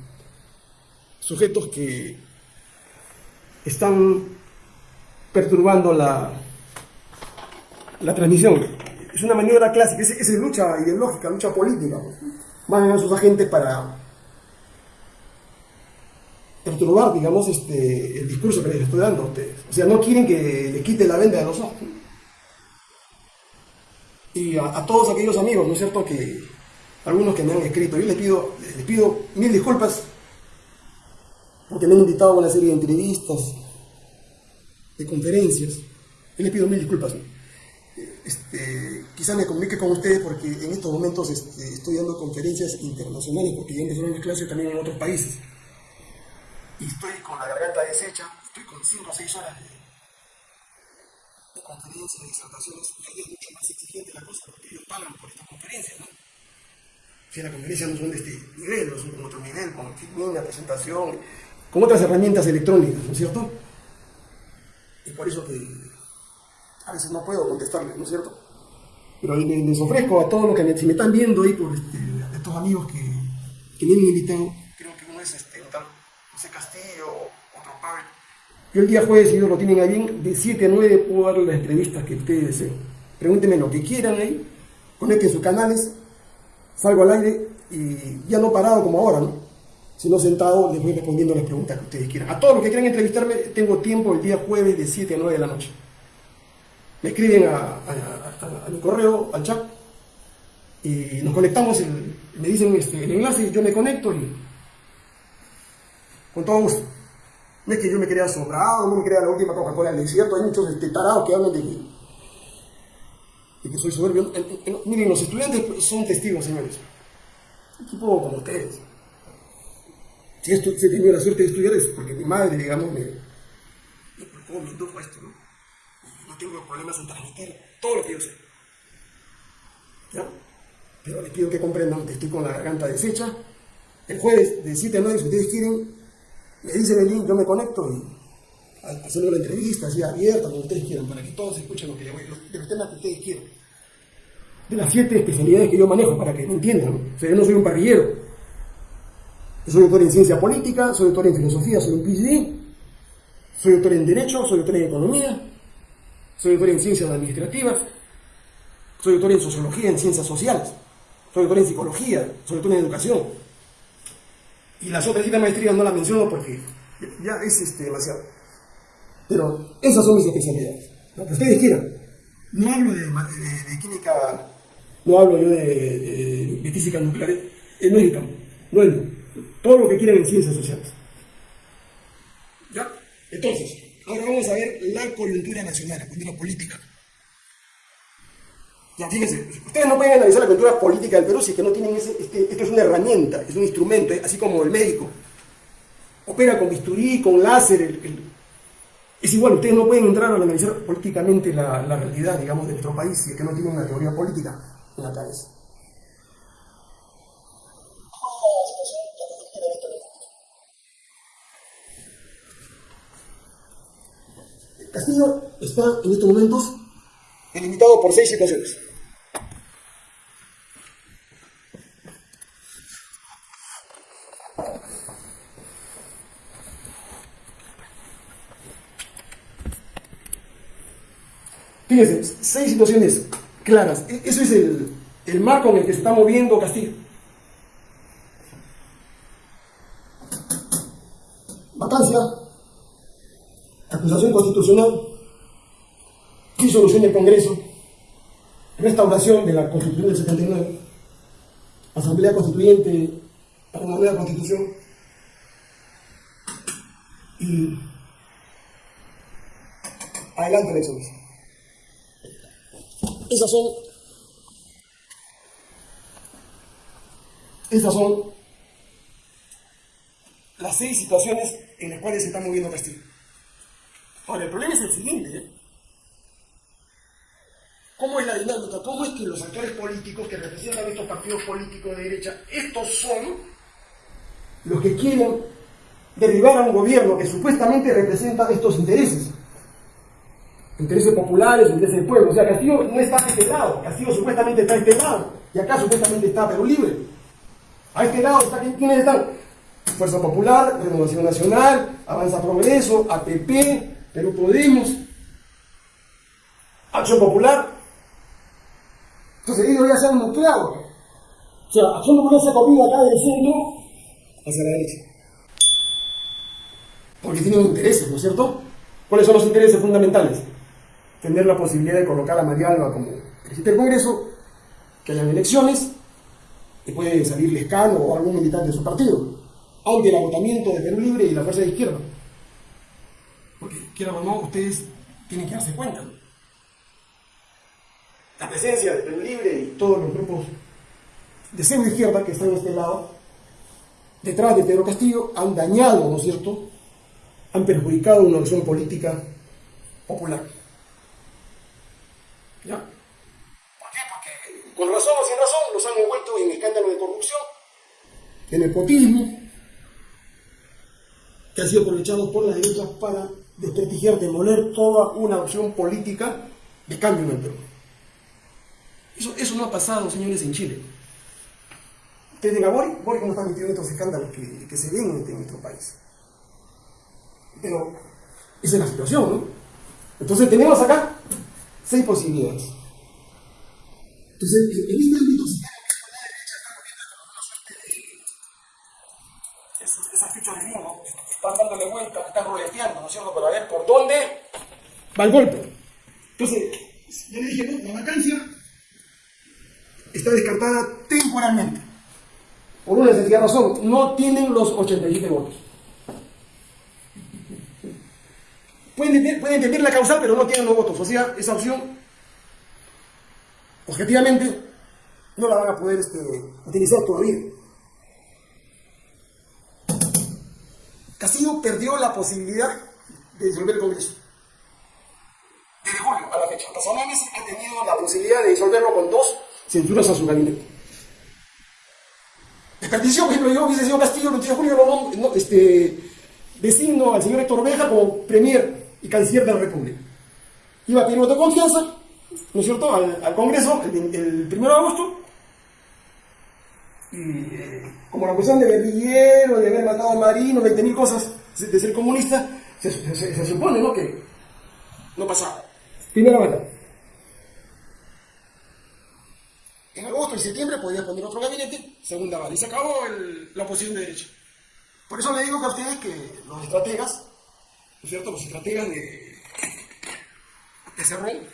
sujetos que están perturbando la, la transmisión. Es una maniobra clásica, es, es lucha ideológica, lucha política. Van a sus agentes para masturbar, digamos, este, el discurso que les estoy dando a ustedes. O sea, no quieren que le quite la venda de los ojos. Y a, todos aquellos amigos, ¿no es cierto?, que algunos que me han escrito, yo les pido, les pido mil disculpas porque me han invitado a una serie de entrevistas, de conferencias. Yo les pido mil disculpas. Este, quizá me comunique con ustedes porque en estos momentos este, estoy dando conferencias internacionales porque ya empezaron las clases también en otros países. Y estoy con la garganta deshecha, estoy con 5 o 6 horas de, de conferencias, de disertaciones, y es mucho más exigente la cosa porque ellos pagan por estas conferencias, ¿no? Si las conferencias no son de este nivel, no son con otro nivel, con una presentación, con otras herramientas electrónicas, ¿no es cierto? Y por eso que a veces no puedo contestarles, ¿no es cierto? Pero les, ofrezco a todos los que me, si me están viendo ahí por este, estos amigos que, que me han invitado, creo que uno es este, José Castillo, otro Pablo. Yo el día jueves, si ellos lo tienen ahí, de 7 a 9 puedo dar las entrevistas que ustedes deseen. Pregúntenme lo que quieran ahí, conecten sus canales, salgo al aire y ya no parado como ahora, ¿no? Sino sentado les voy respondiendo las preguntas que ustedes quieran. A todos los que quieran entrevistarme, tengo tiempo el día jueves de 7 a 9 de la noche me escriben a, mi correo, al chat, y nos conectamos, me dicen este, el enlace, yo me conecto y con todo gusto. No es que yo me crea sobrado, no me crea la última Coca-Cola del desierto, hay muchos este, tarados que hablan de mí. Y que soy soberbio. miren, los estudiantes son testigos, señores. Un tipo como ustedes. Si, esto, si he tenido la suerte de estudiar es porque mi madre, digamos, me, me, me indujo esto, ¿no? tengo problemas en transmitir todo lo que yo sé. ¿Ya? Pero les pido que comprendan que estoy con la garganta deshecha. El jueves de 7 a 9, si ustedes quieren, me dicen el link, yo me conecto y hacemos la entrevista así abierta, como ustedes quieran, para que todos escuchen lo que yo voy, de los temas que ustedes quieran. De las siete especialidades que yo manejo, para que me entiendan. O sea, yo no soy un parrillero. Soy doctor en ciencia política, soy doctor en filosofía, soy un PhD, soy doctor en Derecho, soy doctor en Economía, soy doctor en ciencias administrativas, soy doctor en sociología, en ciencias sociales, soy doctor en psicología, soy doctor en educación. Y las otras siete maestrías no las menciono porque ya es este, demasiado. Pero esas son mis especialidades. Lo que ustedes quieran. No hablo de, química, no hablo yo de, física nuclear, no es no es todo lo que quieran en ciencias sociales. ¿Ya? Entonces, Ahora vamos a ver la coyuntura nacional, la coyuntura política. Ya, fíjense, ustedes no pueden analizar la coyuntura política del Perú si es que no tienen ese, este, esto es una herramienta, es un instrumento, así como el médico. Opera con bisturí, con láser, es igual, ustedes no pueden entrar a analizar políticamente la realidad, digamos, de nuestro país si es que no tienen una teoría política en la cabeza. Castillo está en estos momentos delimitado por seis situaciones. Fíjense, seis situaciones claras. E-, eso es el, el marco en el que se está moviendo Castillo. Vacancia, acusación constitucional, disolución del Congreso, restauración de la Constitución del 79, Asamblea Constituyente para una nueva Constitución y adelante elecciones. Esas son esas son las seis situaciones en las cuales se está moviendo Castillo. Ahora, el problema es el siguiente. ¿eh? ¿Cómo es la dinámica? ¿Cómo es que los actores políticos que representan estos partidos políticos de derecha, estos son los que quieren derribar a un gobierno que supuestamente representa estos intereses? Intereses populares, intereses del pueblo. O sea, Castillo no está a este lado. Castillo supuestamente está a este lado. Y acá supuestamente está Perú Libre. A este lado está, ¿quiénes están? Fuerza Popular, Renovación Nacional, Avanza Progreso, APP, pero Podemos, Acción Popular. Entonces ellos ya se han nucleado. O sea, Acción Popular se ha comido acá del centro hacia la derecha. porque tienen intereses, ¿no es cierto? ¿Cuáles son los intereses fundamentales? Tener la posibilidad de colocar a María Alba como presidente del Congreso, que hayan elecciones, y puede salir Lescano o algún militante de su partido, ante el agotamiento de Perú Libre y la fuerza de izquierda. Porque, quiera o no, ustedes tienen que darse cuenta. La presencia de Perú Libre y todos los grupos de centro izquierda que están en este lado, detrás de Pedro Castillo, han dañado, ¿no es cierto?, han perjudicado una opción política popular. ¿Ya? ¿Por qué? Porque con razón o sin razón los han envuelto en escándalos de corrupción, en nepotismo, que han sido aprovechados por la derecha para desprestigiar, demoler toda una opción política de cambio en el Perú. Eso, eso no ha pasado, señores, en Chile. Ustedes digan, Boric, Boric no está metido en estos escándalos que, que se ven en nuestro país. Pero esa es la situación, ¿no? Entonces tenemos acá seis posibilidades. Entonces, en este ámbito se esa ficha de vino, están dándole ¿no es cierto?, para ver por dónde va el golpe. Entonces, yo le dije, no, la vacancia está descartada temporalmente. Por una sencilla razón, no tienen los 87 votos. Pueden entender, la causal, pero no tienen los votos. O sea, esa opción, objetivamente, no la van a poder este, utilizar todavía. Castillo perdió la posibilidad de disolver el Congreso. Desde julio a la fecha. Meses ha tenido la posibilidad de disolverlo con dos censuras a su gabinete. Desperdició, por ejemplo, yo hubiese sido Castillo el 28 de julio, no, este, designo al señor Héctor Beja como premier y canciller de la República. Iba a pedir voto de confianza, ¿no es cierto?, al, Congreso el, 1 de agosto. Y eh, como la cuestión de guerrillero, de haber matado a Marino, 20.000 cosas, de ser comunista, se, supone, ¿no?, que no pasaba. Primera bala. En agosto y septiembre podía poner otro gabinete, segunda bala. Y se acabó la oposición de derecha. Por eso le digo a ustedes que los estrategas ¿no es cierto?, los estrategas de, de Cerrón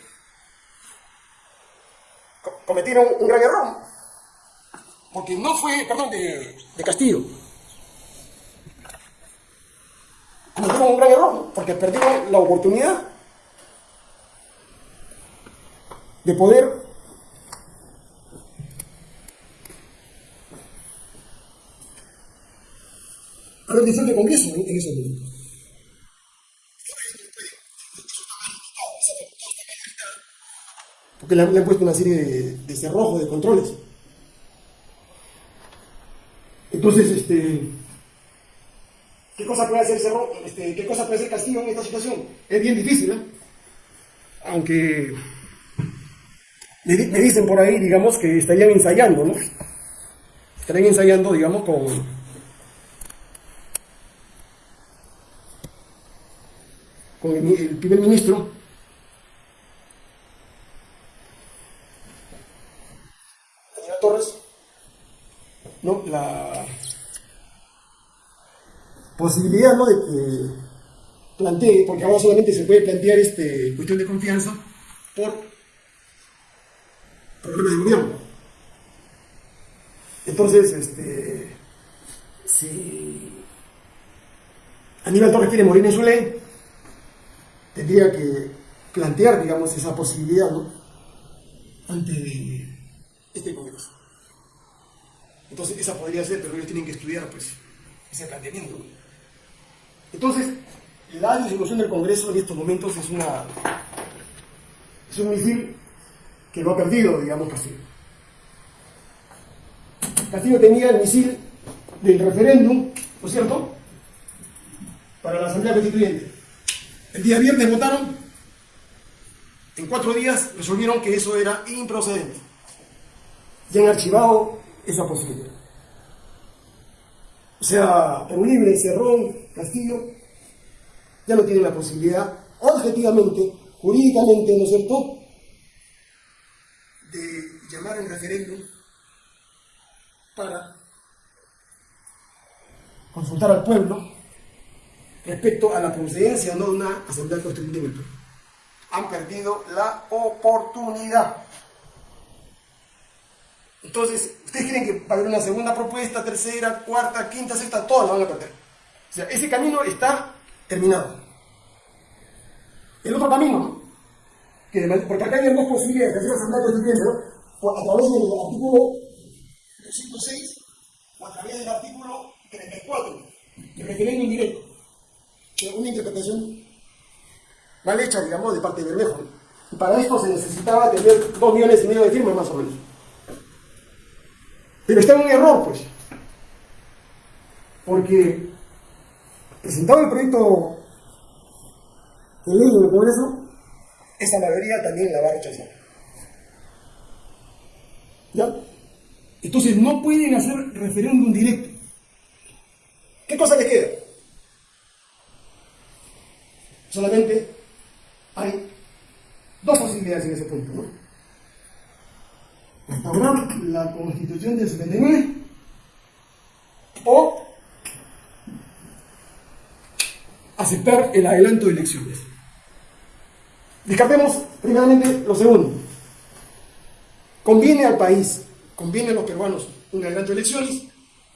cometieron un gran error. Porque no fue, perdón, de, de Castillo. Cometieron un gran error, porque perdieron la oportunidad de poder haber disuelto el Congreso en, esos momentos. porque le han, puesto una serie de, cerrojos, de controles. Entonces, este, ¿qué cosa puede hacer Cerro, este, qué cosa puede hacer Castillo en esta situación? Es bien difícil, ¿eh? Aunque me, dicen por ahí, digamos, que estarían ensayando, ¿no? Estarían ensayando, digamos, con, con el primer ministro ¿no? la posibilidad ¿no? de que plantee, porque ahora solamente se puede plantear este, cuestión de confianza por problemas de gobierno. Entonces, este, si Aníbal Torres quiere morir en su ley, tendría que plantear, digamos, esa posibilidad, ¿no? Ante este Congreso. Entonces, esa podría ser, pero ellos tienen que estudiar, pues, ese planteamiento. Entonces, la disolución del Congreso en estos momentos es una es un misil que lo ha perdido, digamos, Castillo. Castillo tenía el misil del referéndum, ¿no es cierto?, para la Asamblea Constituyente. El día viernes votaron, en cuatro días resolvieron que eso era improcedente. Ya han archivado esa posibilidad. O sea, Perú Libre, Cerrón, Castillo, ya no tienen la posibilidad, objetivamente, jurídicamente, ¿no es cierto?, de llamar en referéndum para consultar al pueblo respecto a la procedencia o no de una asamblea constituyente. Han perdido la oportunidad. Entonces, ¿ustedes creen que va a haber una segunda propuesta, tercera, cuarta, quinta, sexta? Todas la van a perder. O sea, ese camino está terminado. El otro camino, ¿no? que porque acá hay dos posibilidades de hacer asamblea constituyente, ¿no? a través del artículo 206 o a través del artículo 34, el referéndum indirecto. Una interpretación mal hecha, digamos, de parte de Bermejo. Y para esto se necesitaba tener dos millones y medio de firmas más o menos. Pero está en un error, pues. Porque presentado el proyecto de ley en el Congreso, esa mayoría también la va a rechazar. ¿Ya? Entonces no pueden hacer referéndum directo. ¿Qué cosa le queda? Solamente hay dos posibilidades en ese punto. Restaurar la constitución del 79 o aceptar el adelanto de elecciones. Descartemos primeramente lo segundo. Conviene al país, conviene a los peruanos un adelanto de elecciones,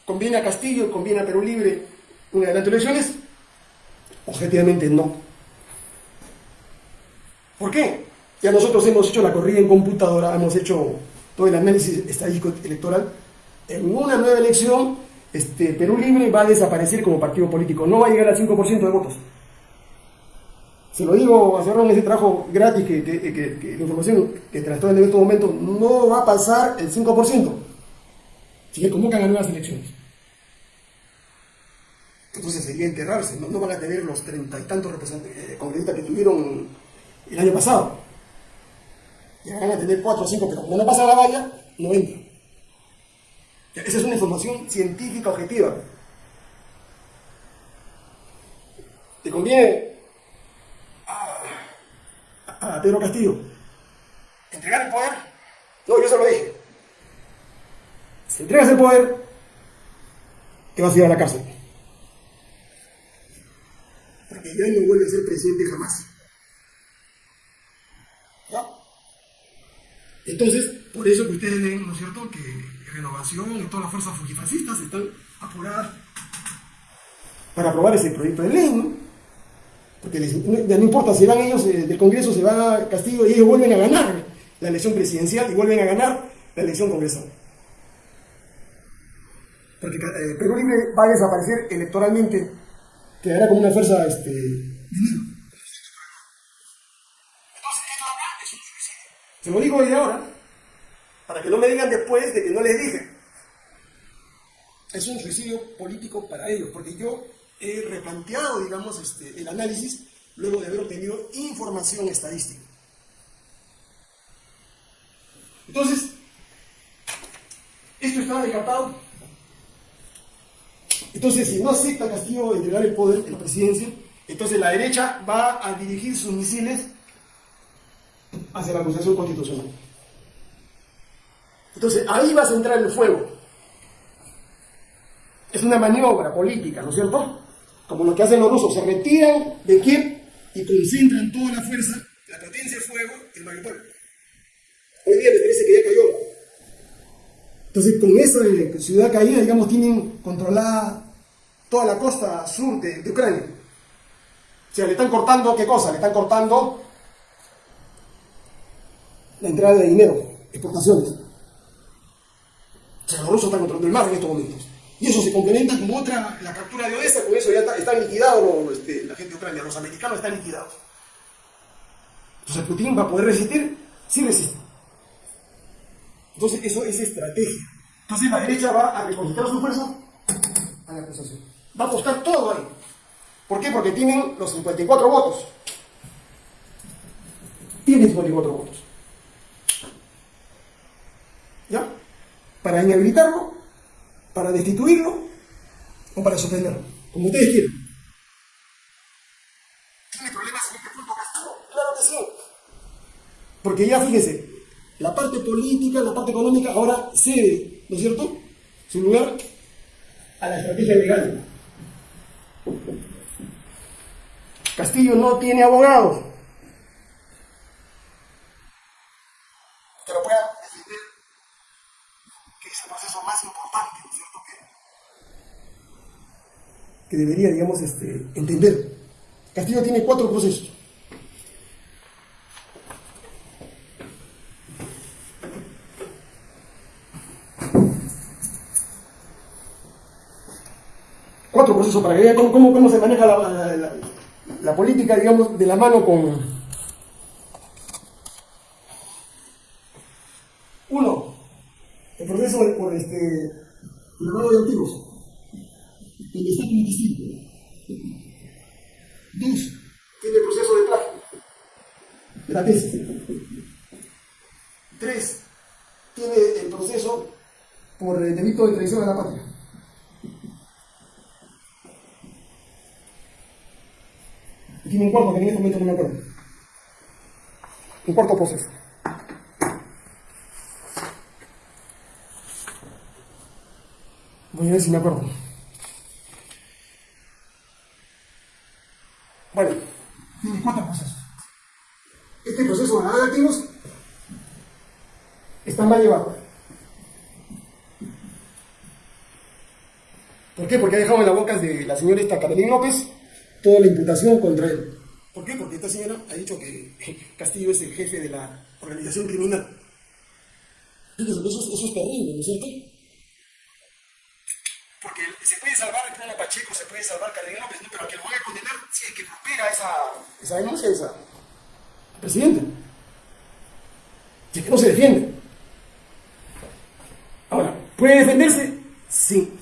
conviene a Castillo, conviene a Perú Libre un adelanto de elecciones, objetivamente no. ¿Por qué? Ya nosotros hemos hecho la corrida en computadora, hemos hecho todo el análisis estadístico electoral. En una nueva elección, este, Perú Libre va a desaparecer como partido político, no va a llegar al 5% de votos. Se lo digo a en ese trabajo gratis que, que, la información que trató en este momento no va a pasar el 5%. Si le convocan a nuevas elecciones. Entonces sería enterrarse, no, van a tener los treinta y tantos eh, congresistas que tuvieron el año pasado. Van a tener cuatro o cinco, pero como no pasa la valla, no entra. Esa es una información científica objetiva. ¿Te conviene a Pedro Castillo. ¿Entregar el poder? No, yo se lo dije. Si entregas el poder, te vas a ir a la cárcel. Porque ya no vuelve a ser presidente jamás. ¿Ya? Entonces, por eso que ustedes ven, ¿no es cierto?, que Renovación y todas las fuerzas fujifascistas están apuradas para aprobar ese proyecto de ley, ¿no? Porque ya no importa si van ellos eh, del Congreso, se va Castillo y ellos vuelven a ganar la elección presidencial y vuelven a ganar la elección congresal. Porque eh, Perú Libre va a desaparecer electoralmente, quedará como una fuerza este, Se lo digo desde ahora, para que no me digan después de que no les dije. Es un suicidio político para ellos, porque yo he replanteado, digamos, este, el análisis luego de haber obtenido información estadística. Entonces, esto estaba descartado. Entonces, si no acepta Castillo entregar el poder en la presidencia, entonces la derecha va a dirigir sus misiles hacia la acusación constitucional. Entonces, ahí va a centrar el fuego. Es una maniobra política, ¿no es cierto? como lo que hacen los rusos, se retiran de Kiev y concentran toda la fuerza, la potencia de fuego en Mariupol. Hoy día me parece que ya cayó. Entonces, con esa ciudad caída, digamos, tienen controlada toda la costa sur de, Ucrania. O sea, le están cortando, ¿qué cosa? Le están cortando la entrada de dinero, exportaciones. O sea, los rusos están controlando el mar en estos momentos. Y eso se complementa con otra, la captura de Odessa, con eso ya está, están liquidados este, la gente de Ucrania, los americanos están liquidados. Entonces Putin va a poder resistir, sí resiste. Entonces eso es estrategia. Entonces la derecha va a reconcentrar su fuerza a la acusación. Va a apostar todo ahí. ¿Por qué? Porque tienen los 54 votos. Tienen 54 votos. ¿Ya? Para inhabilitarlo para destituirlo o para suspenderlo, como ustedes quieran. ¿Tiene problemas en este punto Claro que sí. Porque ya fíjense, la parte política, la parte económica ahora cede, ¿no es cierto? Su lugar a la estrategia legal. Castillo no tiene abogado. Que, debería, digamos, este, entender. Castillo tiene cuatro procesos. Cuatro procesos para que vean cómo, cómo, cómo se maneja la, política, digamos, de la mano con... Uno, el proceso por este, de activos, donde está como. Dos, tiene el proceso de plagio, de la tesis. Tres, tiene el proceso por el delito de traición a la patria. Y tiene un cuarto que en este momento no me acuerdo. Un cuarto proceso. Voy a ver si me acuerdo. Bueno, tiene cuatro procesos. Este proceso de lavado de activos está mal. ¿Por qué? Porque ha dejado en las bocas de la señorita Carolina López toda la imputación contra él. ¿Por qué? Porque esta señora ha dicho que Castillo es el jefe de la organización criminal. Fíjense, Eso, es- eso es terrible, ¿no es cierto? Porque se puede salvar Clara Pacheco, se puede salvar Carolina López, ¿no? pero que lo vaya a condenar si es que prospera esa, esa denuncia de esa presidenta. Si es que no se defiende. ¿Puede defenderse? Sí.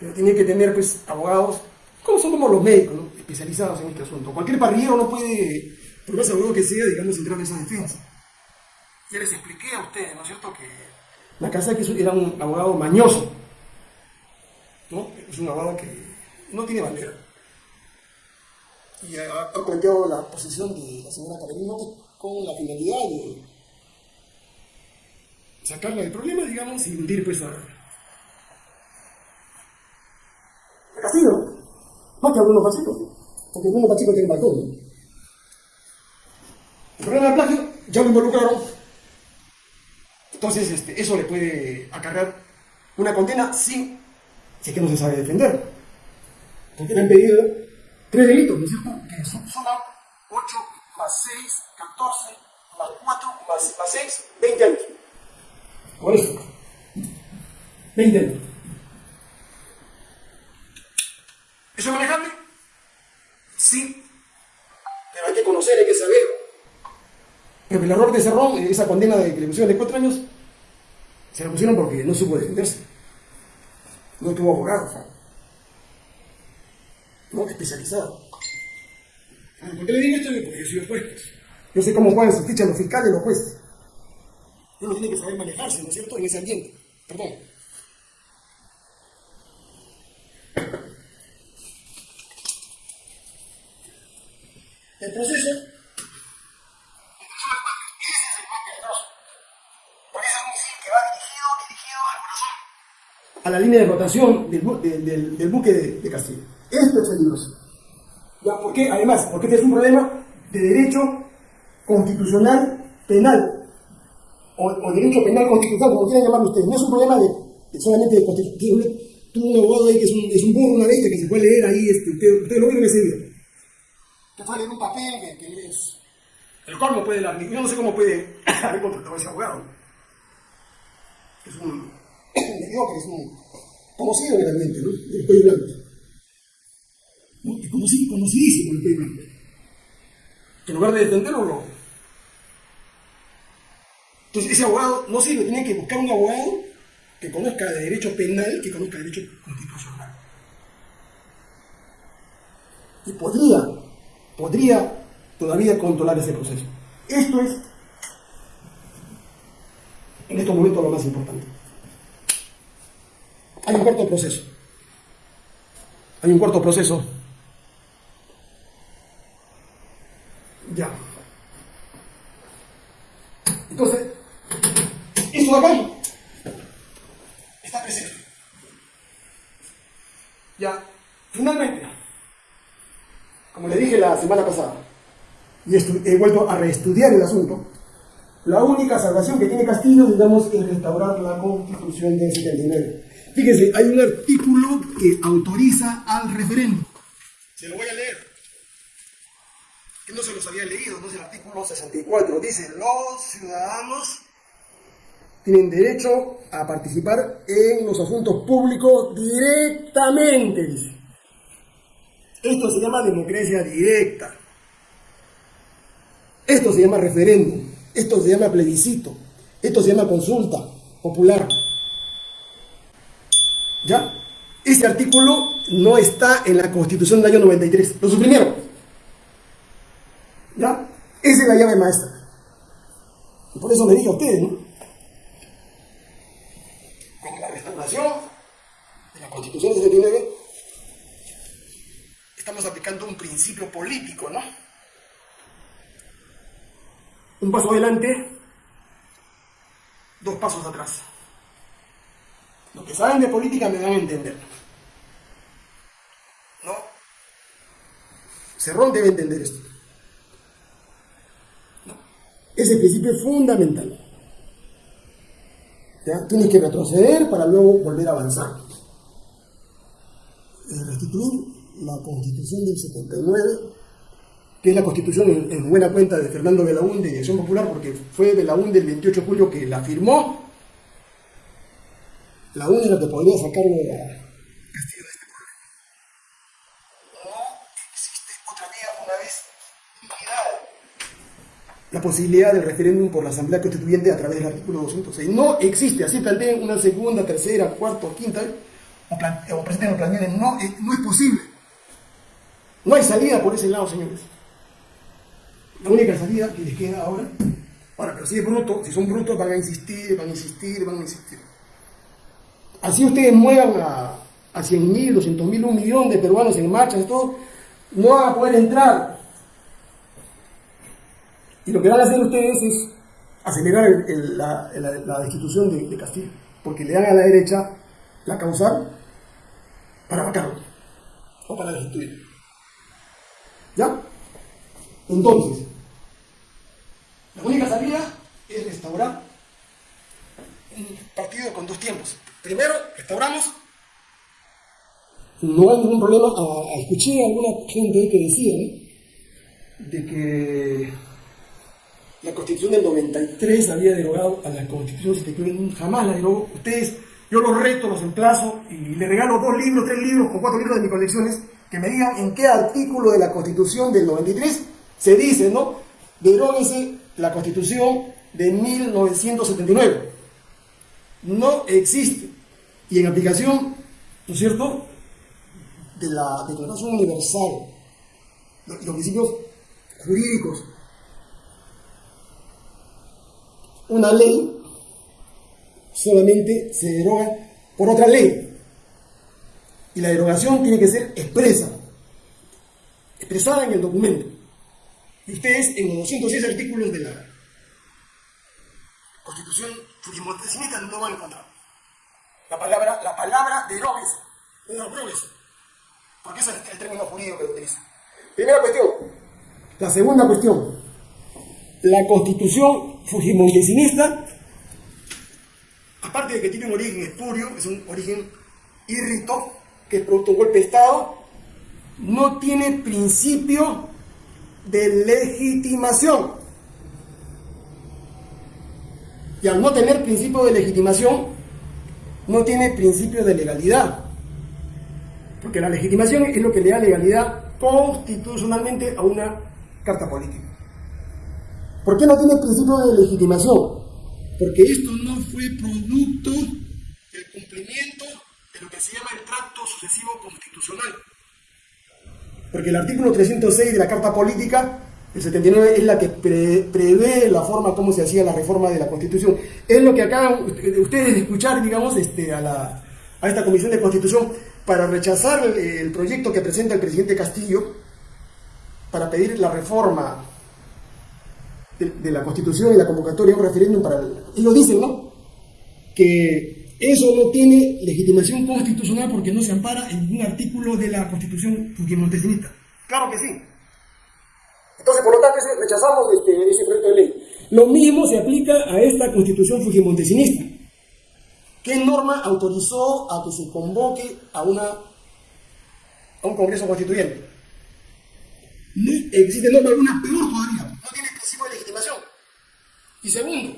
Pero tiene que tener pues abogados, como son como los médicos, ¿no? especializados en este asunto. Cualquier parrillero no puede, por más abogado que sea, digamos, entrar en esa defensa. Ya les expliqué a ustedes, ¿no es cierto?, que la casa que era un abogado mañoso, ¿no? Es un abogado que no tiene bandera. Y ha, ha planteado la posición de la señora Carolina con la finalidad de sacarla del problema, digamos, y hundir pues a, Castillo. Más que a Bruno Pacheco, porque Bruno Pacheco tiene balcón. ¿no? El problema del plagio ya lo involucraron. Entonces, este, eso le puede acarrear una condena si, si es que no se sabe defender. Porque le han pedido tres delitos, ¿no es cierto? Que son, suman 8 más 6, 14, más 4, más, más 6, 20 años. Por eso. 20 años. ¿Eso es manejable? Sí. Pero hay que conocer, hay que saber. Pero el error de Cerrón, esa condena de que le pusieron de 4 años, se la pusieron porque no supo defenderse. No tuvo abogado. No especializado. ¿Por qué le digo esto? Porque yo soy juez. pues. Yo sé cómo juegan sus fichas los fiscales y los jueces. Uno tiene que saber manejarse, ¿no es cierto?, en ese ambiente. Perdón. El proceso. Por eso es un misil que va dirigido, dirigido. A la línea de rotación del, bu- del buque de, de Castillo. Esto es peligroso. Ya, ¿Por qué? Además, porque este es un problema de derecho constitucional penal. O, o derecho penal constitucional, como quieran llamarlo ustedes. No es un problema de, de solamente de constitución. Tuve un abogado ahí que es un, es un burro, una que se puede leer ahí, este, usted, usted lo vieron ese video. Que fue a leer un papel que, que es... El cual no puede dar, yo no sé cómo puede haber contratado a ese abogado. Es un... Que es un... Conocido en el ambiente, ¿no? El cuello blanco. ¿no? Es conocidísimo el cuello blanco. Que en lugar de defenderlo, lo... Entonces, ese abogado no sirve, tiene que buscar un abogado que conozca de derecho penal, que conozca de derecho constitucional. Y podría, podría todavía controlar ese proceso. Esto es, en estos momentos, lo más importante. Hay un cuarto proceso. Hay un cuarto proceso. Ya. Entonces, esto de acá está presente. Ya, finalmente, como le dije la semana pasada, y he vuelto a reestudiar el asunto, la única salvación que tiene Castillo, digamos, es restaurar la constitución de 79. Fíjense, hay un artículo que autoriza al referéndum. Se lo voy a leer. Que no se los había leído, no es el artículo 64. Dice, los ciudadanos tienen derecho a participar en los asuntos públicos directamente, dice. Esto se llama democracia directa. Esto se llama referéndum. Esto se llama plebiscito. Esto se llama consulta popular. ¿Ya? Este artículo no está en la Constitución del año 93. Lo suprimieron. ¿Ya? Esa es la llave maestra. Y por eso le dije a ustedes, ¿no? de la Constitución de 79, estamos aplicando un principio político, ¿no? Un paso adelante, dos pasos atrás. Los que saben de política me van a entender. ¿No? Cerrón debe entender esto. ¿No? Ese principio es fundamental. Tienes que retroceder para luego volver a avanzar. Eh, restituir la constitución del 79, que es la constitución en, buena cuenta de Fernando Belaúnde de Acción Popular, porque fue Belaúnde el 28 de julio que la firmó, la única que podría sacarlo de la Castillo de este problema. No existe otra vía una vez la posibilidad del referéndum por la Asamblea Constituyente a través del artículo 206. No existe, así planteen una segunda, tercera, cuarta quinta o, plan, o presenten o planeen, no, eh, no es posible. No hay salida por ese lado, señores. La única salida que les queda ahora, ahora, pero si es bruto, si son brutos van a insistir, van a insistir, van a insistir. Así ustedes muevan a, a 100 mil, 200 mil, un millón de peruanos en marcha, todo, no van a poder entrar y lo que van a hacer ustedes es acelerar la, destitución de, Castillo, porque le dan a la derecha la causal para matarlo o para destituir. ¿Ya? Entonces, la única salida es restaurar un partido con dos tiempos. Primero, restauramos. No hay ningún problema. escuché a alguna gente que decía de que la constitución del 93 había derogado a la constitución 79, jamás la derogó. Ustedes, yo los reto, los emplazo y les regalo dos libros, tres libros con cuatro libros de mis colecciones que me digan en qué artículo de la constitución del 93 se dice, ¿no? Deróguese la constitución de 1979. No existe. Y en aplicación, ¿no es cierto?, de la Declaración Universal, los principios jurídicos una ley solamente se deroga por otra ley. Y la derogación tiene que ser expresa, expresada en el documento. Y ustedes en los 206 artículos de la Constitución Fujimontesista no van a encontrar la palabra, la palabra derogues, no porque ese es el término jurídico que utiliza. Primera cuestión. La segunda cuestión, la constitución fujimontesinista, aparte de que tiene un origen espurio, es un origen irrito, que producto de golpe de Estado, no tiene principio de legitimación. Y al no tener principio de legitimación, no tiene principio de legalidad. Porque la legitimación es lo que le da legalidad constitucionalmente a una carta política. ¿Por qué no tiene principio de legitimación? Porque esto no fue producto del cumplimiento de lo que se llama el tracto sucesivo constitucional. Porque el artículo 306 de la Carta Política, el 79, es la que prevé la forma como se hacía la reforma de la Constitución. Es lo que acaban ustedes de escuchar, digamos, este, a, la, a esta Comisión de Constitución para rechazar el, el proyecto que presenta el presidente Castillo, para pedir la reforma de, la Constitución y la convocatoria a un referéndum para... y lo dicen, ¿no? Que eso no tiene legitimación constitucional porque no se ampara en ningún artículo de la Constitución fujimontesista. Claro que sí. Entonces, por lo tanto, rechazamos este, ese proyecto de ley. Lo mismo se aplica a esta constitución fujimontesinista. ¿Qué norma autorizó a que se convoque a, una, a un Congreso Constituyente? existe norma alguna peor todavía, no tiene principio de legitimación. Y segundo,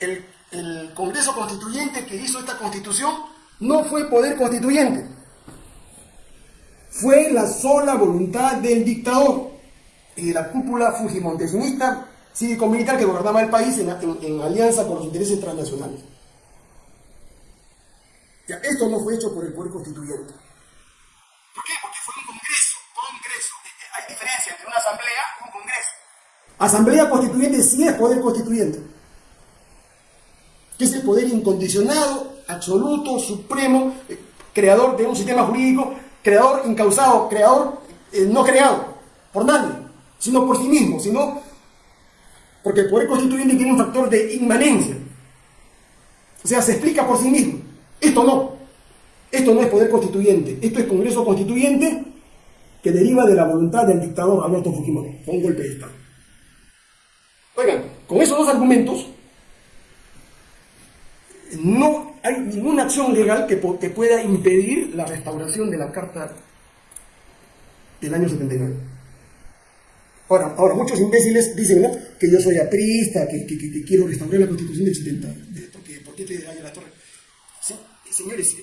el, el Congreso Constituyente que hizo esta constitución no fue poder constituyente, fue la sola voluntad del dictador y de la cúpula fujimontesinista cívico-militar que gobernaba el país en, alianza con los intereses transnacionales. Esto no fue hecho por el poder constituyente. ¿Por qué? Porque fue un congreso, congreso. Hay diferencia entre una asamblea y un congreso. Asamblea constituyente sí es poder constituyente. Que es el poder incondicionado, absoluto, supremo, eh, creador de un sistema jurídico, creador incausado, creador eh, no creado por nadie sino por sí mismo, sino porque el poder constituyente tiene un factor de inmanencia. O sea, se explica por sí mismo. Esto no. Esto no es poder constituyente. Esto es Congreso Constituyente que deriva de la voluntad del dictador Alberto Fujimori, con un golpe de Estado. Oigan, con esos dos argumentos, no hay ninguna acción legal que, que pueda impedir la restauración de la Carta del año 79. Ahora, ahora muchos imbéciles dicen que yo soy aprista, que, quiero restaurar la constitución del 70. Porque, ¿Por qué te a la torre? Señores,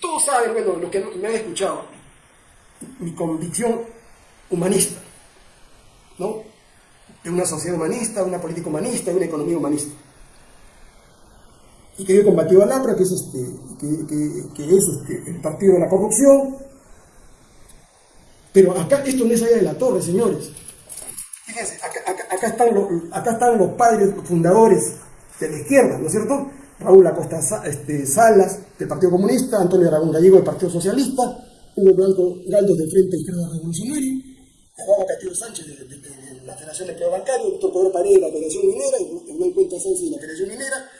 todos saben, bueno, lo que me han escuchado, mi convicción humanista, ¿no? De una sociedad humanista, una política humanista, una economía humanista. Que yo he combatido al APRA, que es, este, que, es este, el partido de la corrupción. Pero acá esto no es allá de la torre, señores. Fíjense, acá, están los, acá están los padres fundadores de la izquierda, ¿no es cierto? Raúl Acosta este, Salas, del Partido Comunista, Antonio Aragón Gallego, del Partido Socialista, Hugo Blanco Galdos, del Frente Izquierda Revolucionaria, Juan Castillo Sánchez, de, la Federación de Bancario, Doctor Pedro Paredes, de la Federación Minera, Hernán Cuenta Sánchez, de la Federación Minera,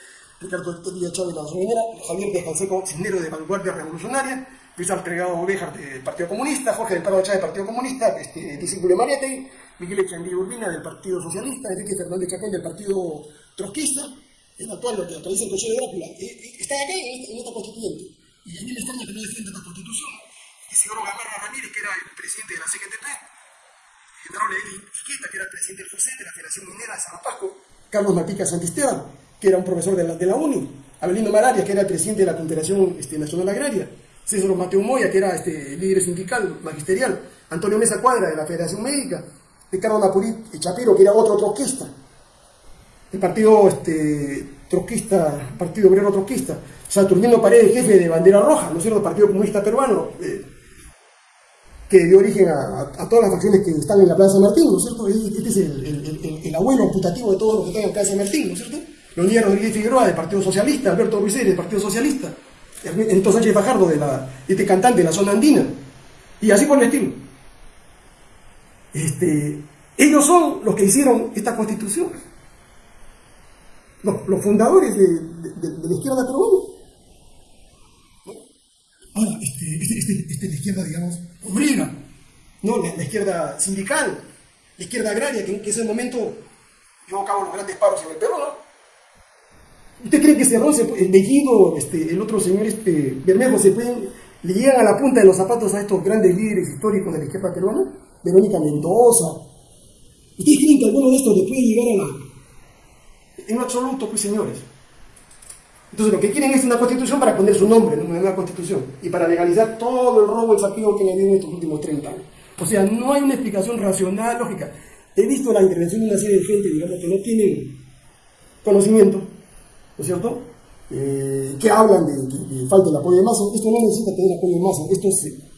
Ricardo Díaz Chávez, de la Federación Minera, Javier de Canseco Cisnero, de Vanguardia Revolucionaria, Luis Alfredo Ovejar, del Partido Comunista, Jorge del Pardo Chávez, del Partido Comunista, este, discípulo Mariette, Miguel Echandí Urbina del Partido Socialista, Enrique Fernández Chacón del Partido Trotskista, el actual, lo que dice el Consejo de Drácula, eh, eh, está acá en, esta constituyente. Y a mí me que no defienda esta constitución. Isidoro Gamarra Ramírez, que era el presidente de la CGTP, Genaro Levi Iqueta, que era el presidente del FUSET, de la Federación Minera de San Pasco, Carlos Matica Santisteban, que era un profesor de la, de la UNI, Abelino Malaria, que era el presidente de la Confederación este, Nacional Agraria, César Mateo Moya, que era este, líder sindical, magisterial, Antonio Mesa Cuadra, de la Federación Médica, Ricardo Napurit Chapiro, que era otro trotskista, el partido este, trotskista, Partido Obrero Trotskista, Saturnino Paredes, jefe de Bandera Roja, ¿no es cierto?, el Partido Comunista Peruano, eh, que dio origen a, todas las facciones que están en la Plaza Martín, ¿no es cierto? Este es el, abuelo amputativo de todos los que están en la Plaza Martín, ¿no es cierto? Leonidas Rodríguez Figueroa del Partido Socialista, Alberto Ruiz del Partido Socialista, Entonces Sánchez Fajardo, de la, este cantante de la zona andina, y así por el estilo. Este, ellos son los que hicieron esta constitución. Los, fundadores de, la izquierda peruana. Ahora, este, este, este, este, es la izquierda, digamos, obrera, ¿no? La, izquierda sindical, la izquierda agraria, que, en ese momento llevó a cabo los grandes paros en el Perú, ¿no? ¿Usted cree que Cerrón, el Bellido, este, el otro señor este, Bermejo, se pueden, le llegan a la punta de los zapatos a estos grandes líderes históricos de la izquierda peruana? Verónica Mendoza. ¿Ustedes creen que alguno de estos le puede llegar a la... En absoluto, pues señores. Entonces lo que quieren es una constitución para poner su nombre en una constitución y para legalizar todo el robo y saqueo que han habido en estos últimos 30 años. O sea, no hay una explicación racional, lógica. He visto la intervención de una serie de gente, digamos, que no tienen conocimiento, ¿no es cierto? Eh, que hablan de que, falta el apoyo de masa. Esto no necesita tener apoyo de masa, esto es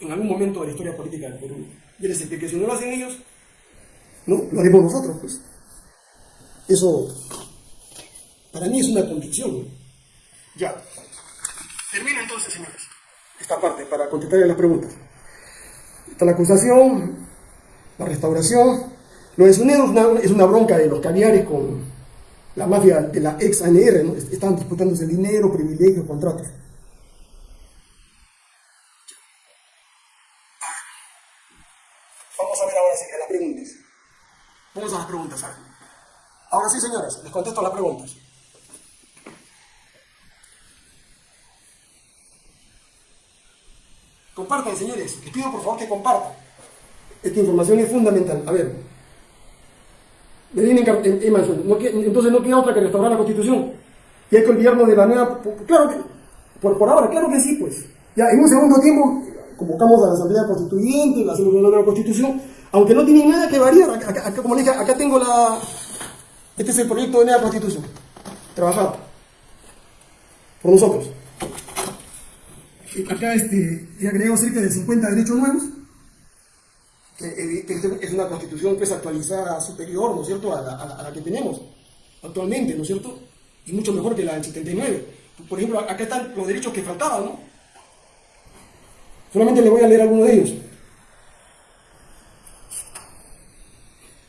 en algún momento de la historia política del Perú. Y les que si no lo hacen ellos, no, lo haremos nosotros, pues. Eso, para mí es una convicción. Ya. Termino entonces, señores, esta parte para contestar las preguntas. Está la acusación, la restauración. Lo de Cisneros es una, es una bronca de los caviares con la mafia de la ex ANR, ¿no? Están disputándose dinero, privilegios, contratos. Vamos a ver ahora sí las preguntas. Vamos a las preguntas, ahora. Ahora sí, señores, les contesto las preguntas. Compartan, señores. Les pido por favor que compartan. Esta información es fundamental. A ver, entonces no queda otra que restaurar la Constitución. Y hay que olvidarnos de la nueva... Claro que... Por, por ahora, claro que sí, pues. Ya, en un segundo tiempo convocamos a la Asamblea Constituyente, la hacemos una nueva Constitución, aunque no tiene nada que variar. Acá, como dije, acá tengo la... Este es el proyecto de nueva Constitución. Trabajado. Por nosotros acá este, he agregado cerca de 50 derechos nuevos, es una constitución que es actualizada superior, ¿no es cierto?, a la, que tenemos actualmente, ¿no es cierto?, y mucho mejor que la del 79. Por ejemplo, acá están los derechos que faltaban, ¿no? Solamente le voy a leer algunos de ellos.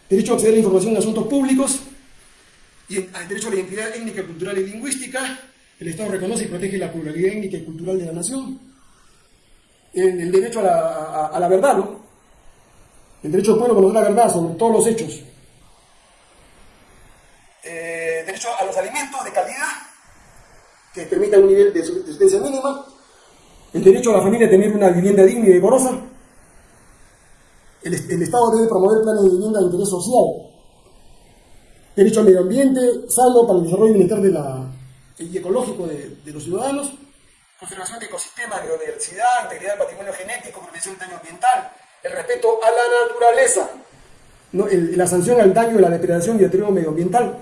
Derecho a acceder a la información en asuntos públicos, y el derecho a la identidad étnica, cultural y lingüística, el Estado reconoce y protege la pluralidad étnica y cultural de la nación. El, derecho a la, verdad, ¿no? El derecho del pueblo a conocer la verdad sobre todos los hechos. Eh, derecho a los alimentos de calidad que permitan un nivel de subsistencia mínima. El derecho a la familia a tener una vivienda digna y decorosa. El, el Estado debe promover planes de vivienda de interés social. Derecho al medio ambiente sano para el desarrollo bienestar de la, y ecológico de, los ciudadanos, conservación de ecosistemas, biodiversidad, integridad del patrimonio genético, prevención del daño ambiental, el respeto a la naturaleza, la sanción al daño de la depredación y deterioro medioambiental.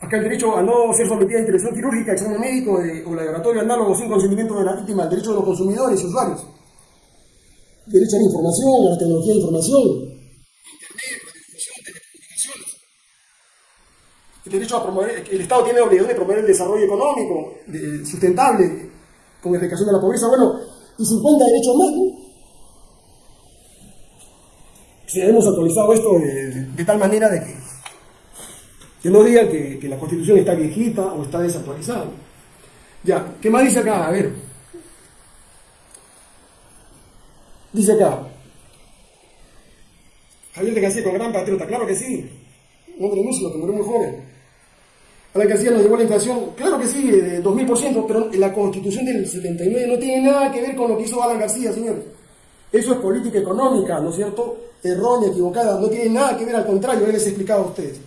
Acá el derecho a no ser sometida a intervención quirúrgica, examen médico o laboratorio análogo sin consentimiento de la víctima, el derecho de los consumidores y usuarios. Derecho a la información, a la tecnología de información, el derecho a promover, el Estado tiene la obligación de promover el desarrollo económico sustentable con erradicación de la pobreza, bueno, y 50 derechos más, ¿no? Si hemos actualizado esto de, tal manera de que, no digan que, la Constitución está viejita o está desactualizada. Ya, ¿qué más dice acá? A ver. Dice acá. Javier de García con gran patriota, claro que sí. Un hombre músico que murió muy. Alan García nos llevó la inflación, claro que sí, de 2000%, pero la constitución del 79 no tiene nada que ver con lo que hizo Alan García, señores. Eso es política económica, ¿no es cierto? Errónea, equivocada, no tiene nada que ver, al contrario, él les he explicado a ustedes.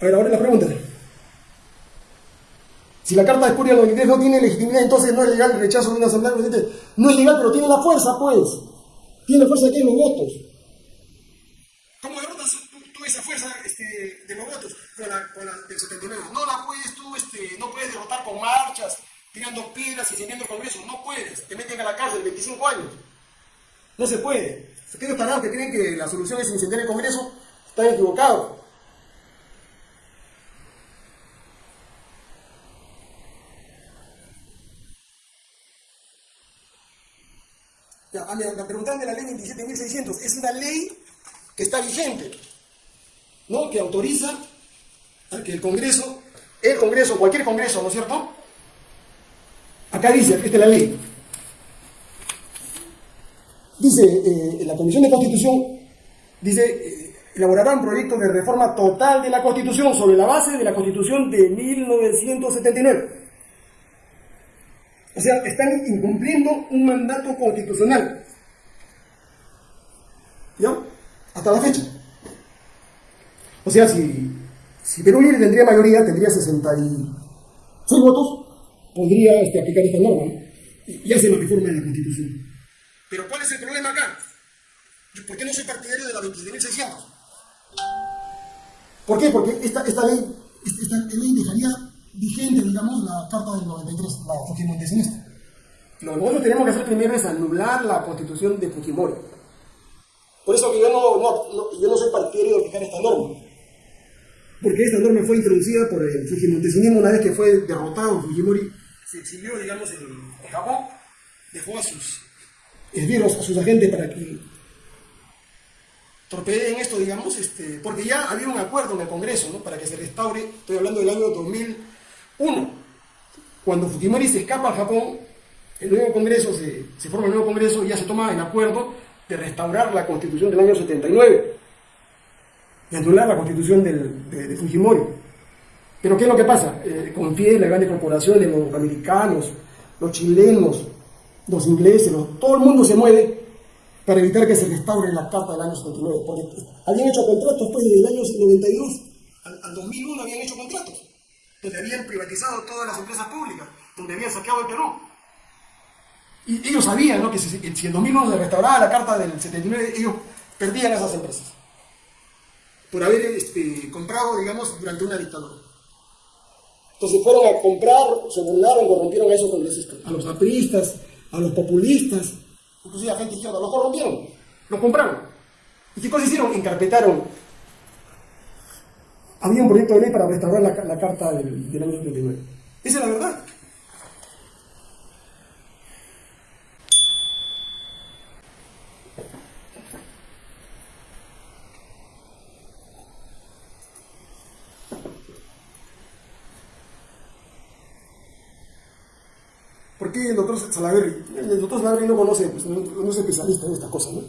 A ver, ahora la pregunta. Si la Carta de Escuria de no tiene legitimidad, entonces no es legal el rechazo de una asamblea No es legal, pero tiene la fuerza, pues. Tiene la fuerza que los votos. De los votos con la, del 79? No la puedes tú, este, no puedes derrotar con marchas, tirando piedras, y incendiando el Congreso. No puedes. Te meten a la cárcel 25 años. No se puede. Aquellos tarados que creen que la solución es incendiar el Congreso están equivocados. Ya, me preguntan de la ley 27.600. Es una ley que está vigente, ¿no? que autoriza a que el Congreso, el Congreso, cualquier Congreso, ¿no es cierto? Acá dice, esta es la ley. Dice, eh, la Comisión de Constitución, dice, eh, elaborará un proyecto de reforma total de la Constitución sobre la base de la Constitución de 1979. O sea, están incumpliendo un mandato constitucional. ¿Ya? hasta la fecha. O sea, si, si Perú Libre tendría mayoría, tendría 66 votos, podría este, aplicar esta norma y hacer la reforma de la Constitución. Pero ¿cuál es el problema acá? ¿Por qué no soy partidario de la 27.600? ¿Por qué? Porque esta, esta, ley, esta, ley dejaría vigente, digamos, la Carta del 93, la Fujimorense. Lo que nosotros tenemos que hacer primero es anular la constitución de Fujimori. Por eso que yo no, yo no soy partidario de fijar esta norma. Porque esta norma fue introducida por el Fujimontesinismo una vez que fue derrotado Fujimori, se exilió, digamos, en, Japón, dejó a sus esbirros, a sus agentes para que torpedeen esto, digamos, este, porque ya había un acuerdo en el Congreso, ¿no? Para que se restaure, estoy hablando del año 2001, cuando Fujimori se escapa a Japón, el nuevo Congreso, se, se forma el nuevo Congreso y ya se toma el acuerdo de restaurar la Constitución del año 79, de anular la Constitución del, de, Fujimori. Pero ¿qué es lo que pasa? Eh, confíe las grandes corporaciones, los americanos, los chilenos, los ingleses, todo el mundo se mueve para evitar que se restaure la Carta del año 79, porque habían hecho contratos pues desde el año 92 al, al 2001 habían hecho contratos, donde habían privatizado todas las empresas públicas, donde habían saqueado el Perú. Y ellos sabían ¿no? que si, si en 2001 se restauraba la Carta del 79, ellos perdían esas empresas por haber este, comprado, digamos, durante una dictadura. Entonces fueron a comprar, se burlaron, corrompieron a esos congresistas, a los apristas, a los populistas, inclusive a gente izquierda, los corrompieron, los compraron. ¿Y qué cosa hicieron? Encarpetaron. Había un proyecto de ley para restaurar la, carta del, del año 79. Esa es la verdad. ¿Por el doctor Salaverri? El doctor Salaverri no conoce, pues, no, es especialista en estas cosas, ¿no?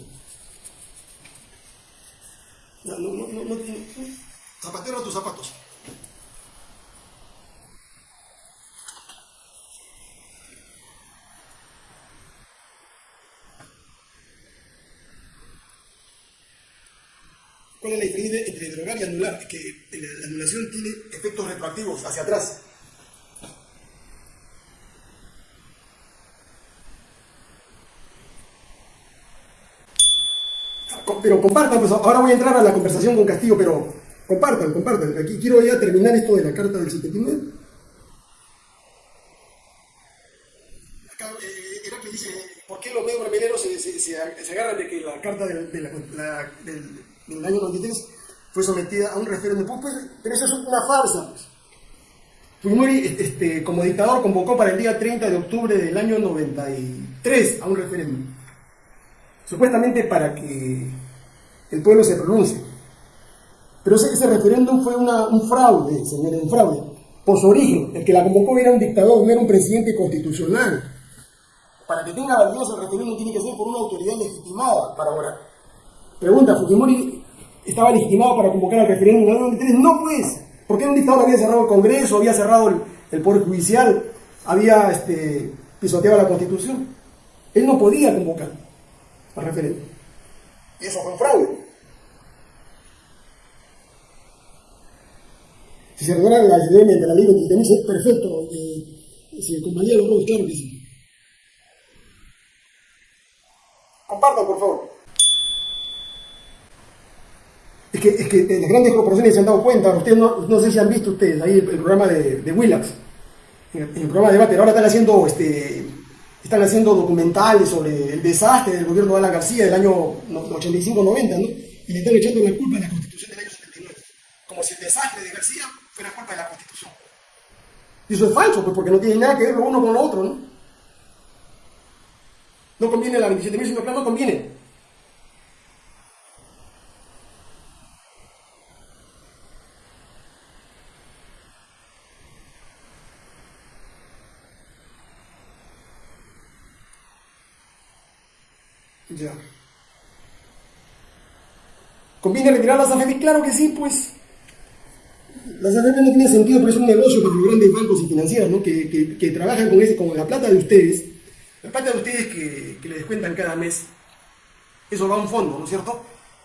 No, no, no, no, Zapatero a tus zapatos. ¿Cuál es la diferencia entre drogar y anular? Que la anulación tiene efectos retroactivos hacia atrás. Pero compartan, pues ahora voy a entrar a la conversación con Castillo, pero compartan, compartan. Aquí quiero ya terminar esto de la carta del 79. Acá eh, dice, ¿por qué los medios brasileños se, se, se, agarran de que la carta del, del, del, año 93 fue sometida a un referéndum? Pues, pero eso es una farsa. Pues. Fujimori, este, como dictador, convocó para el día 30 de octubre del año 93 a un referéndum. Supuestamente para que el pueblo se pronuncie. Pero ese, ese referéndum fue un fraude, señores, un fraude. Por su origen, el que la convocó era un dictador, no era un presidente constitucional. Para que tenga validez el referéndum tiene que ser por una autoridad legitimada para ahora. Pregunta, ¿Fujimori estaba legitimado para convocar al referéndum en el 93? No, pues. Porque un dictador había cerrado el Congreso, había cerrado el, Poder Judicial, había este, pisoteado la Constitución. Él no podía convocar al referéndum. Y eso fue un fraude. Si se recuerdan la idea de la ley 23 es perfecto. Eh, si el compañero lo claro que sí. Compartan, por favor. Es que, es que eh, las grandes corporaciones se han dado cuenta, ustedes no, no sé si han visto ustedes ahí el, programa de, de Willax, en el, programa de debate, ahora están haciendo, este, están haciendo documentales sobre el desastre del gobierno de Alan García del año 85-90, ¿no? Y le están echando la culpa a la constitución del año 79. Como si el desastre de García fue la culpa de la Constitución. Y eso es falso, pues porque no tiene nada que ver lo uno con lo otro, ¿no? No conviene la 27.000, sino que no conviene. Ya. ¿Conviene retirar las AFP? Claro que sí, pues. Las AFP no tienen sentido, pero es un negocio para los grandes bancos y financieros, ¿no? que, que, trabajan con, ese, con la plata de ustedes, la plata de ustedes que, que les descuentan cada mes, eso va a un fondo, ¿no es cierto?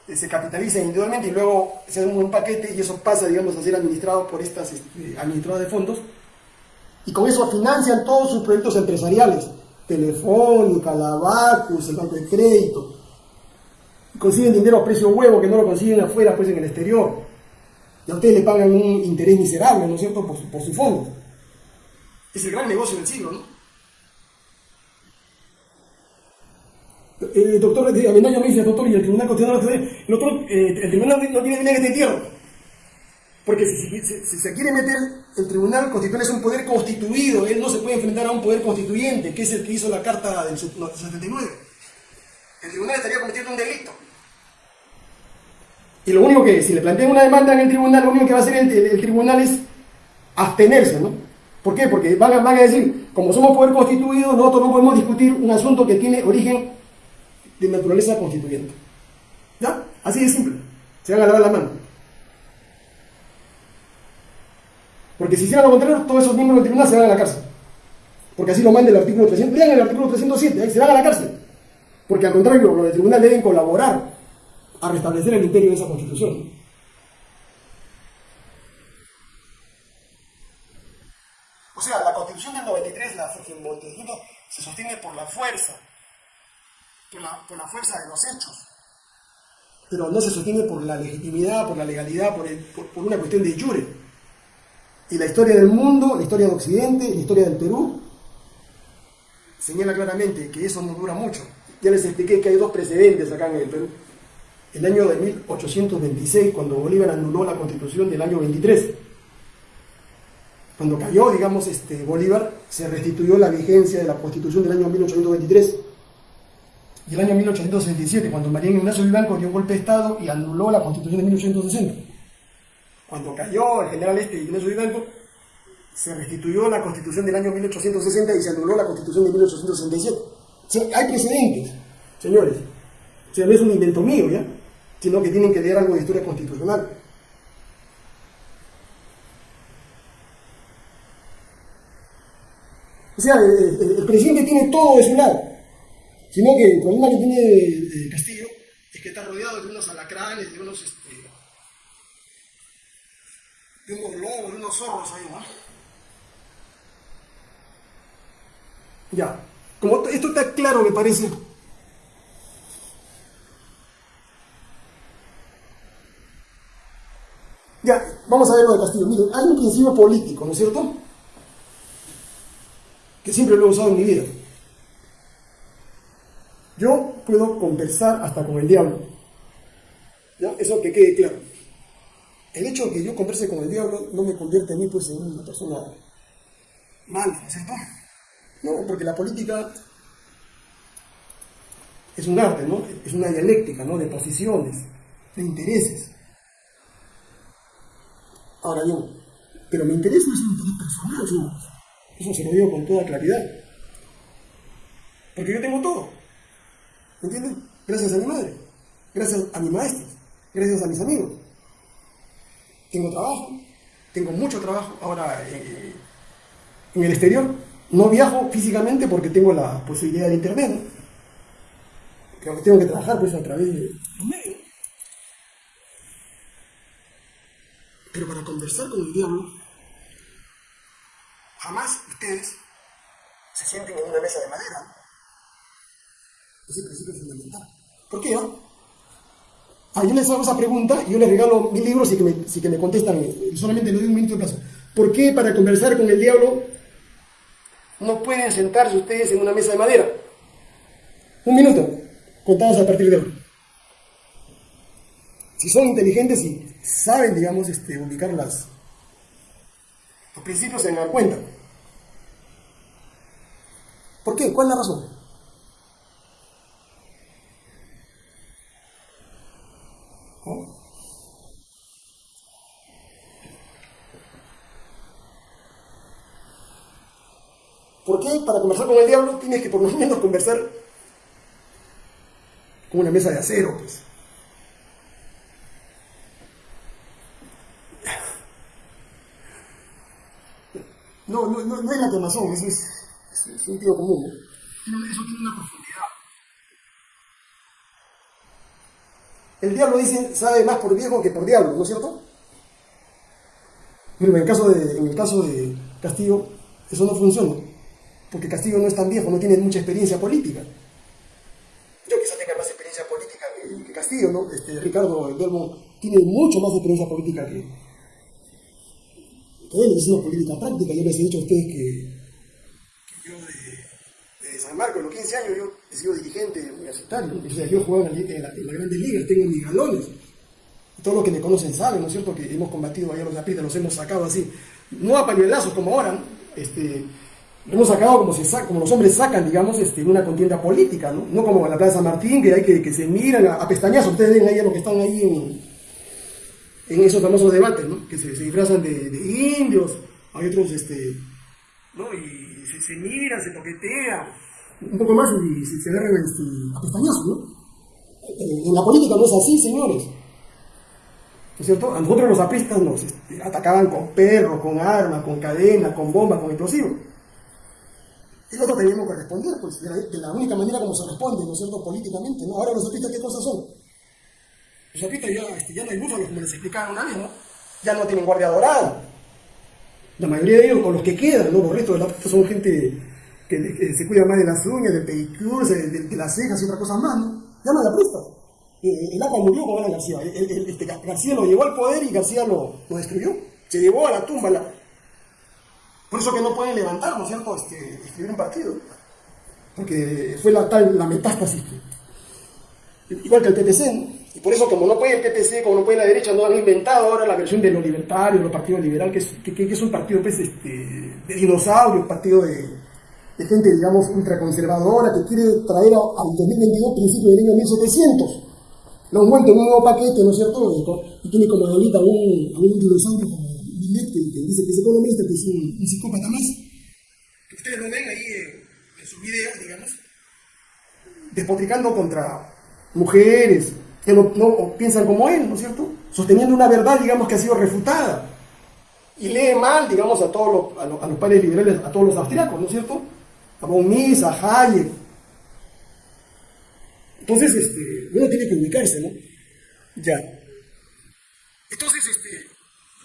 Eh, se capitaliza individualmente y luego se hace un paquete y eso pasa, digamos, a ser administrado por estas este, administradoras de fondos. Y con eso financian todos sus proyectos empresariales, Telefónica, Lavacus, el banco de crédito. Consiguen dinero a precio huevo que no lo consiguen afuera, pues en el exterior y a ustedes le pagan un interés miserable, ¿no es cierto?, por por su fondo. Es el gran negocio del siglo, ¿no? El doctor Amenaño me dice, doctor, y el Tribunal Constitucional, el, otro, eh, el Tribunal no tiene dinero de entierro. Porque si, si, se quiere meter, el Tribunal Constitucional es un poder constituido, él no se puede enfrentar a un poder constituyente, que es el que hizo la Carta del 79. El Tribunal estaría cometiendo un delito. Y lo único que, si le plantean una demanda en el tribunal, lo único que va a hacer el, tribunal es abstenerse, ¿no? ¿Por qué? Porque van a, van a decir, como somos poder constituido, nosotros no podemos discutir un asunto que tiene origen de naturaleza constituyente. ¿Ya? Así de simple. Se van a lavar la mano. Porque si hicieran lo contrario, todos esos miembros del tribunal se van a la cárcel. Porque así lo manda el artículo 300. Lean el artículo 307, ahí se van a la cárcel. Porque al contrario, los del tribunal deben colaborar a restablecer el imperio de esa constitución. O sea, la constitución del 93, la se sostiene por la fuerza, por la, por la fuerza de los hechos, pero no se sostiene por la legitimidad, por la legalidad, por, por, una cuestión de jure. Y la historia del mundo, la historia de Occidente, la historia del Perú, señala claramente que eso no dura mucho. Ya les expliqué que hay dos precedentes acá en el Perú. El año de 1826, cuando Bolívar anuló la constitución del año 23. Cuando cayó, digamos, este, Bolívar, se restituyó la vigencia de la constitución del año 1823 y el año 1867, cuando María Ignacio Vivanco dio un golpe de Estado y anuló la constitución de 1860. Cuando cayó el general este Ignacio Vivanco, se restituyó la constitución del año 1860 y se anuló la constitución de 1867. hay precedentes, señores. O sea, no es un invento mío, ¿ya? Sino que tienen que leer algo de historia constitucional. O sea, el presidente tiene todo de su lado. Sino que el problema que tiene Castillo es que está rodeado de unos alacranes, de unos, este, de unos lobos, de unos zorros ahí, ¿no? Ya, como esto está claro, me parece. Vamos a ver lo de Castillo. Miren, hay un principio político, ¿no es cierto? Que siempre lo he usado en mi vida. Yo puedo conversar hasta con el diablo. ¿Ya? Eso que quede claro. El hecho de que yo converse con el diablo no me convierte a mí pues, en una persona mala, ¿no es cierto? No, porque la política es un arte, ¿no? Es una dialéctica, ¿no? De posiciones, de intereses. Ahora bien, pero mi interés no es un interés personal, Eso se lo digo con toda claridad. Porque yo tengo todo. ¿Me entienden? Gracias a mi madre, gracias a mi maestro, gracias a mis amigos. Tengo trabajo, tengo mucho trabajo ahora eh, en el exterior. No viajo físicamente porque tengo la posibilidad del internet, ¿no? que tengo que trabajar pues a través de los medios. Pero para conversar con el diablo, jamás ustedes se sienten en una mesa de madera ese principio fundamental. ¿Por qué? No? Ah, yo les hago esa pregunta y yo les regalo mil libros y que me, si que me contestan, solamente le doy un minuto de plazo. ¿Por qué para conversar con el diablo no pueden sentarse ustedes en una mesa de madera? Un minuto, contados a partir de hoy. Si son inteligentes y saben, digamos, este, ubicar las, los principios, se dan cuenta. ¿Por qué? ¿Cuál es la razón? ¿Por qué? Para conversar con el diablo tienes que por lo menos conversar con una mesa de acero, pues. No, no, no, no es la quemazón, es, es, tío común. ¿no? Eso tiene una profundidad. El diablo dice, sabe más por viejo que por diablo, ¿no es cierto? Pero en el caso de, en el caso de Castillo, eso no funciona porque Castillo no es tan viejo, no tiene mucha experiencia política. Yo quizá tenga más experiencia política que, Castillo, ¿no? Este, Ricardo Delmo tiene mucho más experiencia política que, él, es una política práctica. Yo les he dicho a ustedes que, yo de, San Marcos, a los 15 años, yo he sido dirigente universitario, o sea, yo jugaba en, en, las grandes ligas, tengo mis galones. Todos los que me conocen saben, ¿no es cierto?, que hemos combatido allá los zapitas, los hemos sacado así, no a pañuelazos como ahora, este, lo hemos sacado como, se como los hombres sacan, digamos, este, una contienda política, ¿no? No como en la Plaza San Martín, que hay que, que se miran a, pestañazos. Ustedes ven ahí a los que están ahí en, en esos famosos debates, ¿no? Que se, disfrazan de, indios, hay otros este, ¿no? Y se, se miran, se toquetean, un poco más y se, se agarran este, a pestañazos, ¿no? Eh, en la política no es así, señores. ¿No es cierto? A nosotros los apristas nos este, atacaban con perros, con armas, con cadenas, con bombas, con explosivos. Y nosotros teníamos que responder, pues, de la, la, única manera como se responde, ¿no es cierto?, políticamente, ¿no? Ahora los apristas, ¿qué cosas son? Los apristas ya, este, ya no hay búfalos, como les explicaban una vez, ¿no? Ya no tienen guardia dorada. La mayoría de ellos, con los que quedan, ¿no? Los restos de los apristas son gente que, que, se cuida más de las uñas, del pedicure, de, las cejas y otras cosas más, ¿no? Hay apristas. Eh, el APA murió con García. El, el, este, García lo llevó al poder y García lo, lo destruyó. Se llevó a la tumba. La... Por eso que no pueden levantar, ¿no es cierto?, este, escribir un partido. Porque fue la, tal, la metástasis. Igual que el PPC, ¿no? Y por eso, como no puede el PPC, como no puede la derecha, no han inventado ahora la versión de lo libertario, los partidos liberal, que es, que, es un partido pues, este, de dinosaurios, partido de, gente, digamos, ultraconservadora, que quiere traer al 2022 principio del año 1700 lo han vuelto un nuevo paquete, ¿no es cierto? Y tiene como ahorita un, a un dinosaurio como Billet, que, que, dice que es economista, que es un, un psicópata más. Que ustedes lo ven ahí en, en sus videos, digamos, despotricando contra mujeres que no, piensan como él, ¿no es cierto? Sosteniendo una verdad, digamos, que ha sido refutada. Y lee mal, digamos, a todos los, a los, padres liberales, a todos los austriacos, ¿no es cierto? A von a Hayek, entonces, este, uno tiene que ubicarse, ¿no? Ya. Entonces, este,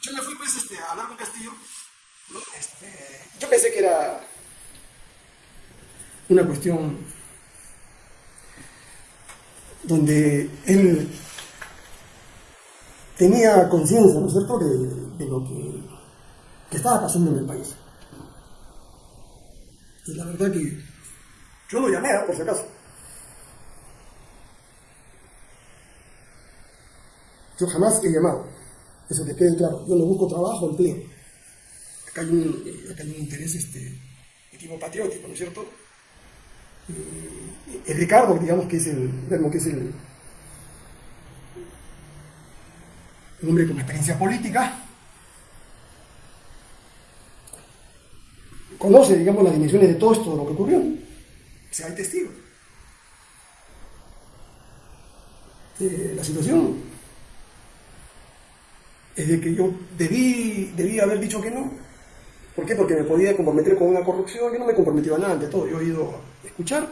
yo me fui pues este, a hablar con Castillo. Este, yo pensé que era una cuestión donde él tenía conciencia, ¿no es cierto?, de, lo que, estaba pasando en el país. Y la verdad que yo lo llamé, ¿eh? por si acaso. Yo jamás he llamado. Eso que quede claro. Yo no busco trabajo, empleo. Acá hay un, acá hay un interés este, de patriótico, ¿no es cierto? El Ricardo, digamos que es el, digamos que es el, hombre con experiencia política, conoce, digamos, las dimensiones de todo esto, de lo que ocurrió. O sea, hay testigos. Eh, la situación es de que yo debí, debí haber dicho que no. ¿Por qué? Porque me podía comprometer con una corrupción. Yo no me comprometía a nada ante todo. Yo he ido escuchar,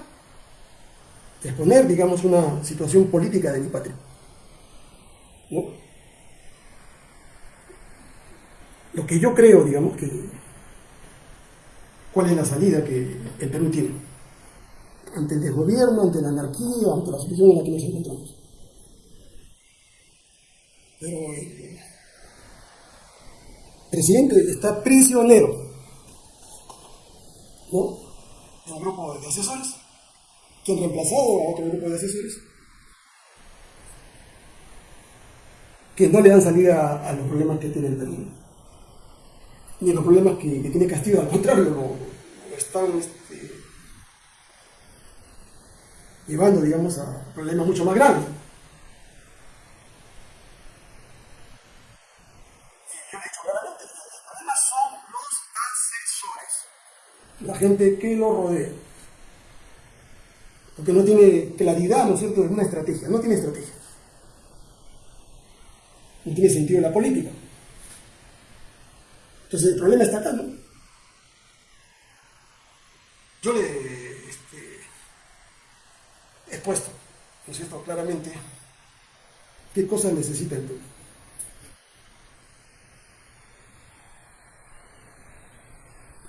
exponer, digamos, una situación política de mi patria. ¿No? Lo que yo creo, digamos, que cuál es la salida que el Perú tiene ante el desgobierno, ante la anarquía, ante la situación en la que nos encontramos. Pero eh, presidente está prisionero ¿no? Un grupo de asesores. Que han reemplazado a otro grupo de asesores que no le dan salida a los problemas que tiene el Perú ni a los problemas que, tiene Castillo, al contrario, lo, están este, llevando, digamos, a problemas mucho más grandes. Gente que lo rodea. Porque no tiene claridad, ¿no es cierto?, de una estrategia. No tiene estrategia. No tiene sentido la política. Entonces el problema está acá, ¿no? Yo le este, he puesto, ¿no es cierto?, claramente qué cosas necesita el pueblo.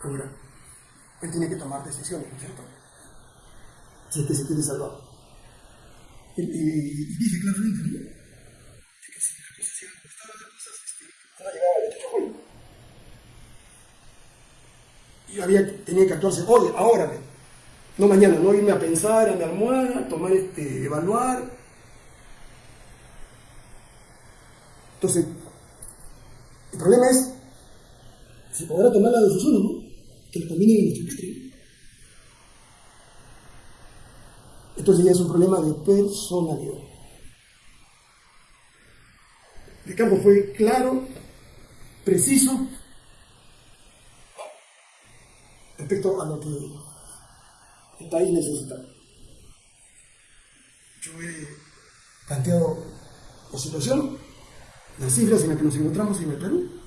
Ahora, él tiene que tomar decisiones, ¿no es cierto? Si es que se quiere salvar. Y, y, dije claramente, ¿no? que si las cosas sigan como estaban las cosas, van a llegar al 28 de julio. Yo había, tenía que actuarse hoy, ahora, no mañana, no irme a pensar en mi almohada, tomar este, evaluar. Entonces, el problema es si podrá tomar la decisión o no que le conviene patria. Entonces ya es un problema de personalidad. El campo fue claro, preciso, respecto a lo que el país necesita. Yo he planteado la situación, las cifras en las que nos encontramos en el Perú.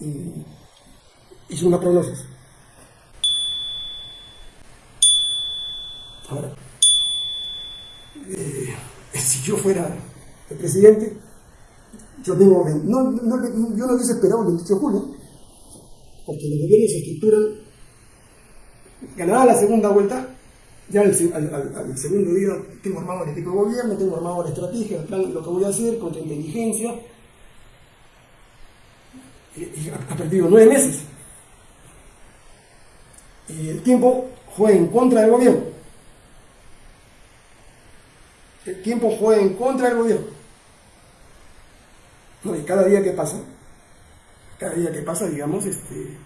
Y hice una prognosis. Ahora, eh, si yo fuera el presidente, yo tengo, no, no, yo no hubiese esperado el 28 de julio, porque los gobiernos se estructuran, ganará la segunda vuelta, ya al, segundo día tengo armado el equipo de gobierno, tengo armado la estrategia, el plan, lo que voy a hacer contra inteligencia, ha perdido nueve meses. Y el tiempo fue en contra del gobierno. El tiempo fue en contra del gobierno. y cada día que pasa, cada día que pasa, digamos, este,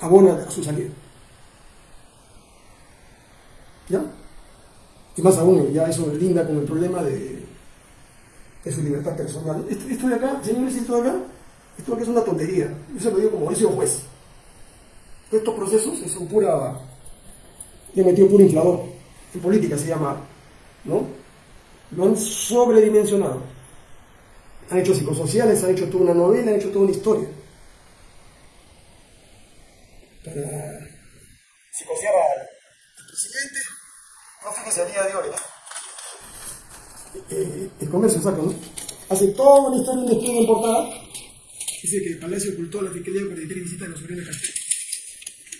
abona a su salida. ¿Ya? Y más aún, ya eso linda con el problema de, de su libertad personal. Esto, de acá, señores, esto de acá, esto de acá es una tontería. Yo se lo digo como ese juez. Estos procesos son pura. He metido puro inflador. En política se llama, ¿no? Lo han sobredimensionado. Han hecho psicosociales, han hecho toda una novela, han hecho toda una historia. Para al presidente, no el día de hoy, eh, el comercio saca, ¿no? Hace toda una historia, un despliegue en portada. Dice que el Palacio ocultó la Fiscalía con la visita de los sobrinos Castillo.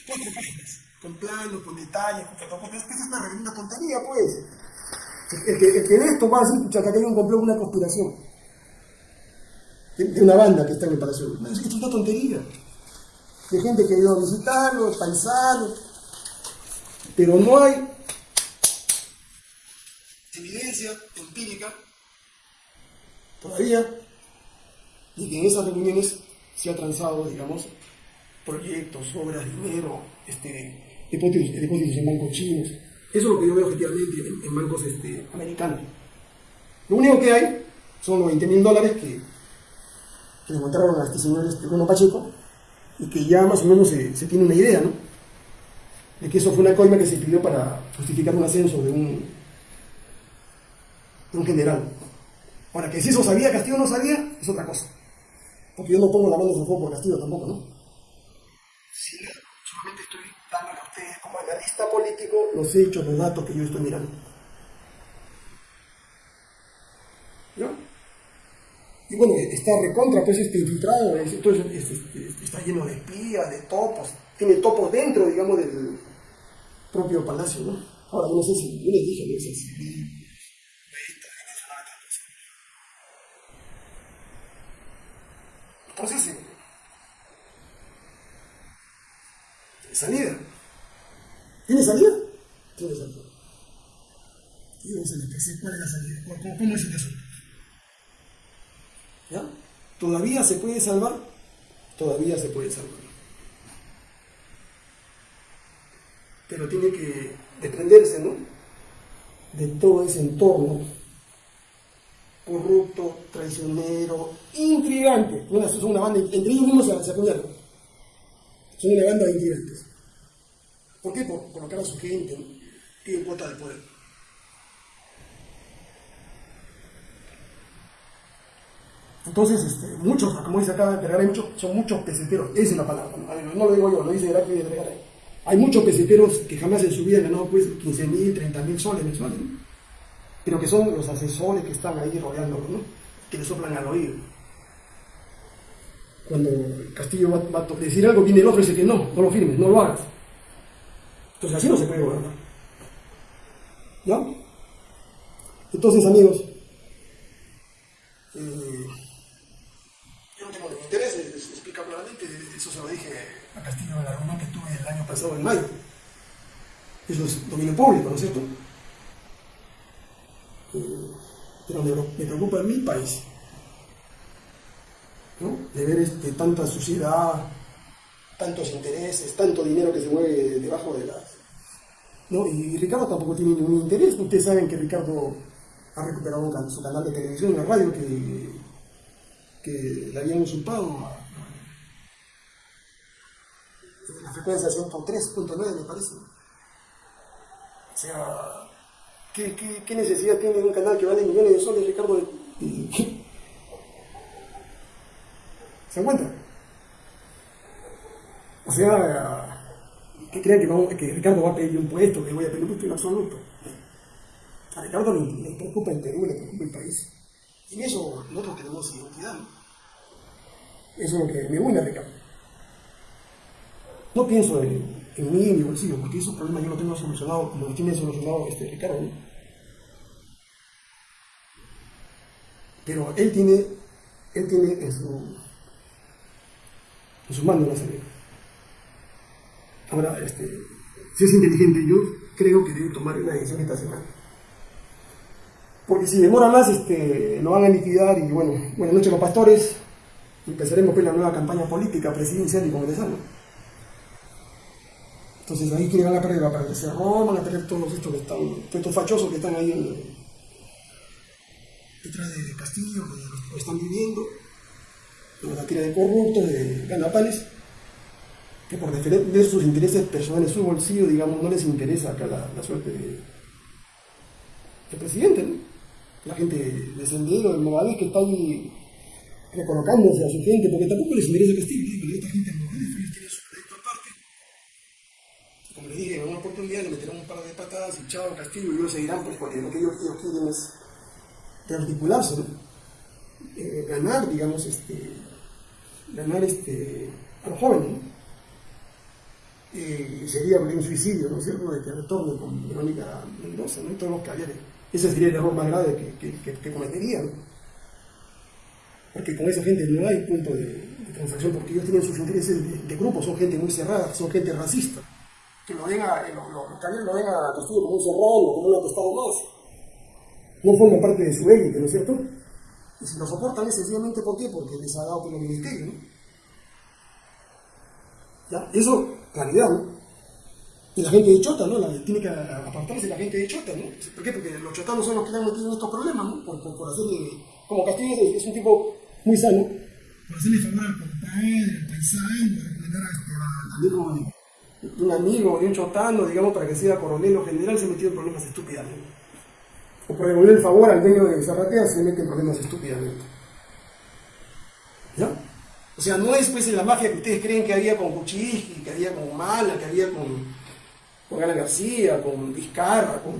Cuatro páginas, con planos, con detalles, con fotocopias. Esa es una, una tontería, pues. El que, el que ve esto va a decir que hay un complot, una conspiración. De, una banda que está en el Palacio. No, es que es una tontería. De gente que ha ido a visitarlo, paisanos. Pero no hay evidencia empírica todavía de que en esas reuniones se ha transado, digamos, proyectos, obras, dinero, este, depósitos, depósitos en bancos chinos. Eso es lo que yo veo objetivamente en, bancos este, americanos. Lo único que hay son los 20 mil dólares que, que encontraron a este señor este, Bruno Pacheco y que ya más o menos se, se, tiene una idea, ¿no? De que eso fue una coima que se pidió para justificar un ascenso de un, de un general. Ahora, que si eso sabía, Castillo no sabía, es otra cosa. Porque yo no pongo la mano en el fuego por Castillo tampoco, ¿no? Sí, solamente estoy dando a ustedes como analista político los hechos, los datos que yo estoy mirando. ¿Ya? Y bueno, está recontra, pues este infiltrado, está lleno de espías, de topos, tiene topos dentro, digamos, del propio palacio, ¿no? Ahora, no sé si, yo les dije, no sé si, Entonces, salida. ¿Tiene salida? Tiene salida. ¿Y dónde se ¿Cuál es la salida? ¿Cómo, cómo es el asunto? ¿Ya? ¿Todavía se puede salvar? Todavía se puede salvar. Pero tiene que desprenderse, ¿no? De todo ese entorno corrupto, traicionero, intrigante. Bueno, son una banda, entre ellos mismos se, se. Son una banda de intrigantes. ¿Por qué? Por colocar a su gente, ¿no? tienen cuota de poder. Entonces, este, muchos, como dice acá muchos, son muchos peseteros, esa es la palabra, no, lo digo yo, lo dice Heraclio de Vergara. Hay muchos peseteros que jamás en su vida han ganado pues 15 mil, 30 mil soles mensuales, ¿no? Pero que son los asesores que están ahí rodeándolo, ¿no? que le soplan al oído. Cuando Castillo va, a decir algo, viene el otro y dice que no, no lo firmes, no lo hagas. Entonces así no se puede gobernar. ¿Ya? Entonces, amigos, eh, yo no tengo interés, explica claramente, eso se lo dije a Castillo en la reunión que tuve el año pasado en mayo. Eso es dominio público, ¿no es cierto? Pero me, preocupa en mi país, ¿no? de ver este, tanta suciedad, tantos intereses, tanto dinero que se mueve debajo de las... ¿no? Y Ricardo tampoco tiene ningún interés, ustedes saben que Ricardo ha recuperado su canal de televisión, la radio, que, que le habían usurpado frecuencia 103.9 me parece. O sea, ¿qué, qué, qué necesidad tiene un canal que vale millones de soles, Ricardo? ¿Se encuentra? O sea, que crean que, que, Ricardo va a pedir un puesto, que voy a pedir un puesto en absoluto. A Ricardo le, preocupa el Perú, le preocupa el país. Y en eso nosotros tenemos identidad. Eso es lo que me une a Ricardo. No pienso en, en mí, en mi bolsillo, porque esos problemas yo los tengo solucionado como lo tiene solucionado este Ricardo. Pero él tiene, él tiene en su, en su mano la salida. Ahora, este, si es inteligente, yo creo que debe tomar una decisión esta semana. Porque si demora más, este, lo van a liquidar y bueno, buenas noches los pastores, empezaremos pues la nueva campaña política, presidencial y congresal. Entonces ahí quieren la pérdida para el cerró, van a tener todos estos que están, estos fachosos que están ahí en, detrás de Castillo, que están viviendo, la tira de corruptos, de ganapales, que por defender sus intereses personales, su bolsillo, digamos, no les interesa acá la, suerte de, del presidente, ¿no? La gente de Sendero, de Movadez, que está ahí recolocándose a su gente, porque tampoco les interesa Castillo, esta gente en Movadez tiene su proyecto aparte. Como les dije, en una oportunidad le meterán un par de patadas y chao Castillo, y ellos seguirán, pues, porque lo que ellos, quieren es rearticularse, ¿no? Eh, ganar, digamos, este, ganar este, a los jóvenes, ¿no? y sería un suicidio, ¿no es cierto?, de que retorne con Verónica Mendoza, ¿no? Y todos los caballeros. Ese sería el error más grave que, que, cometerían. Porque con esa gente no hay punto de, transacción, porque ellos tienen sus intereses de, grupo, son gente muy cerrada, son gente racista. Que lo ven a, lo, lo, los caballeros lo ven a Castillo como un serrano, como un atestado más. No forman parte de su élite, ¿no es cierto? Y si lo soportan es sencillamente ¿por qué? Porque les ha dado por los ministerios, ¿no? ¿Ya? Eso claridad, ¿no? Y la gente de Chota, ¿no? La, tiene que apartarse la gente de Chota, ¿no? ¿Por qué? Porque los chotanos son los que están metidos en estos problemas, ¿no? Por, por, por hacerle, como Castillo es, un tipo muy sano, por hacerle favor al compadre, al paisano, recomendar a, este, amigo de un amigo, de un chotano, digamos, para que sea coronel o general, se metió en problemas estúpidamente. O por devolver el favor al dueño de Zarratea, se mete en problemas estúpidamente. ¿Ya? O sea, no es pues la magia que ustedes creen que había con Kuczynski, que había con Mala, que había con, con Ana García, con Vizcarra, con,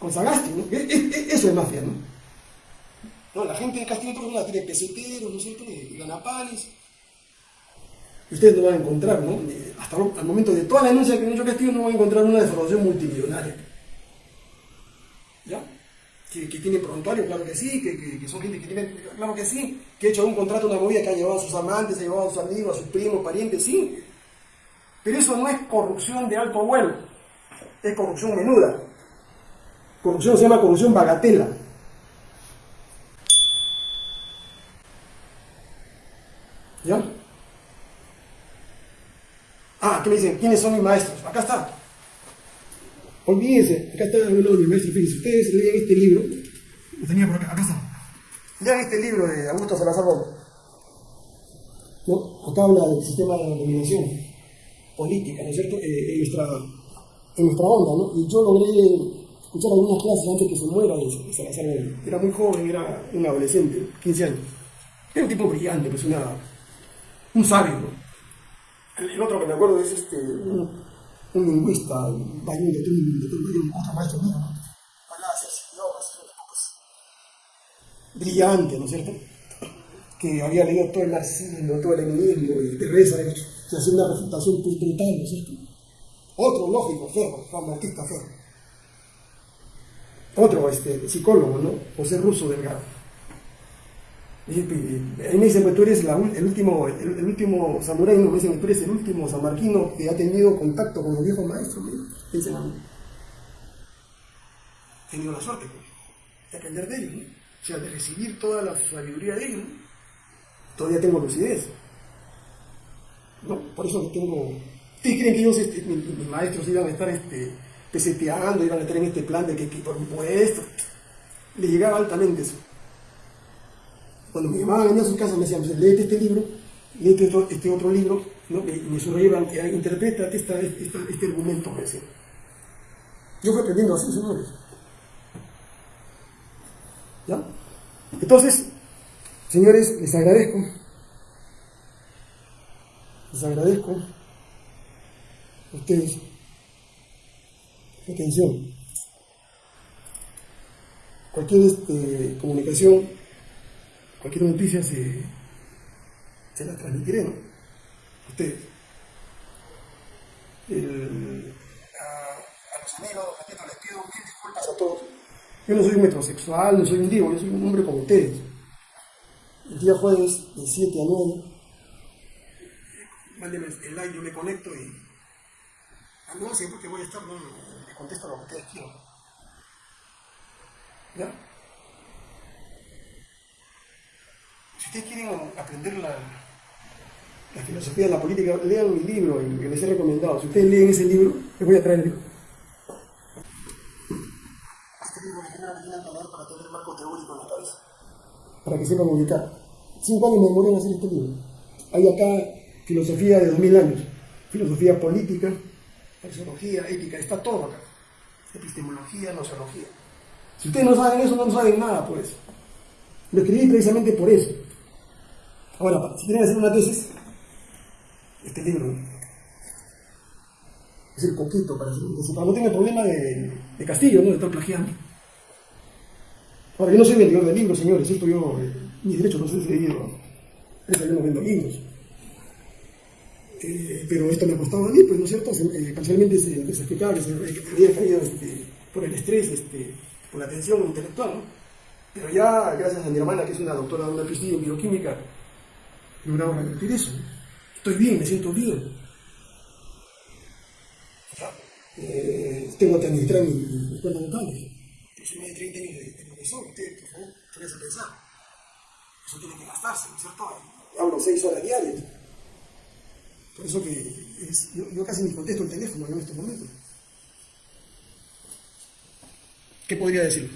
con Sagasti, ¿no? E, e, e, eso es mafia, ¿no? No, la gente de Castillo la tiene peseteros, ¿no es cierto? Y. Ustedes no van a encontrar, ¿no? Hasta el momento de toda la denuncia que han hecho Castillo no van a encontrar una defraudación multimillonaria. ¿Ya? que, que tiene prontuario, claro que sí, que, son gente que tiene, claro que sí, que ha hecho un contrato, una movida que ha llevado a sus amantes, ha llevado a sus amigos, a sus primos, parientes, sí. Pero eso no es corrupción de alto vuelo, es corrupción menuda. Corrupción se llama corrupción bagatela. ¿Ya? ¿Qué me dicen? ¿Quiénes son mis maestros? Acá está. Olvídense, acá está hablando de maestro, fíjense, ustedes leen este libro, lo tenía por acá, acá está. Lean este libro de Augusto Salazar ¿No? Acá habla del sistema de dominación política, ¿no es cierto? Eh, en, nuestra, en nuestra onda, ¿no? Y yo logré escuchar algunas clases antes que se muera de Salazar Era muy joven, era un adolescente, 15 años. Era un tipo brillante, pues una, un sabio, ¿no? El, otro que me acuerdo es este, un lingüista, un bañón de un otro maestro mío, brillante, ¿no es cierto? Que había leído todo el marxismo, todo el leninismo, y Teresa, se hacía una refutación brutal, ¿no es cierto? Otro, lógico, Ferro, Juan Bautista Ferro. Otro este, psicólogo, ¿no? José Russo Delgado Ahí me dicen, pues tú eres el último, el, último samurái, me dicen, tú eres el último samarquino que ha tenido contacto con los viejos maestros, dicen a mí. He tenido la suerte pues, de aprender de ellos, o sea, de recibir toda la sabiduría de ellos. Todavía tengo lucidez. ¿no? Por eso que tengo... ¿Ustedes creen que ellos, mis, maestros, iban a estar este, peseteando, iban a estar en este plan de que, que por impuestos? Les llegaba altamente eso. Cuando me llamaban a sus casas me decían, léete este libro, léete este otro libro, ¿no? que me subrayaban, que interpreta este, este argumento. Me decía. Yo fui aprendiendo así, señores. ¿Ya? Entonces, señores, les agradezco. Les agradezco a ustedes atención. Cualquier este, comunicación, cualquier noticia se, se la transmitiré, ¿no? A ustedes. a, los amigos, les pido mil disculpas a todos. Yo no soy un metrosexual, no soy un divo, yo soy un hombre como ustedes. El día jueves, de 7 a 9, mándenme el like, yo me conecto y. Ah, no sé porque voy a estar, no, le contesto lo que ustedes quieran. ¿Ya? Si ustedes quieren aprender la, la filosofía de la política, lean mi libro, que les he recomendado. Si ustedes leen ese libro, les voy a traer el libro. Este libro que leer para tener el marco teórico en la cabeza. Para que sepan ubicar. Cinco años me demoré en hacer este libro. Hay acá filosofía de dos mil años, filosofía política, sociología, ética, está todo acá. Epistemología, nociología. Si ustedes no saben eso, no saben nada, pues. Lo escribí precisamente por eso. Ahora, si quieren hacer una tesis, este libro es el poquito para, no tener problema de, de Castillo, ¿no? de estar plagiando. Ahora, yo no soy vendedor de libros, señores, esto yo, eh, mis derechos no soy cedido. Yo no vendo libros. Eh, pero esto me ha costado a mí, pues, ¿no es cierto? Eh, parcialmente se explicaba que, se, había caído este, por el estrés, este, por la tensión intelectual, ¿no? Pero ya, gracias a mi hermana, que es una doctora de una prestigio en bioquímica, he logrado revertir eso. Estoy bien, me siento bien. Eh, tengo que administrar mi, mi cuenta notable. Yo soy más de 30 años de, profesor, ustedes, por favor, a pensar. Eso tiene que gastarse, ¿no es cierto? Hablo 6 horas diarias. Por eso que yo, casi ni contesto el teléfono en estos momentos. ¿Qué podría decir?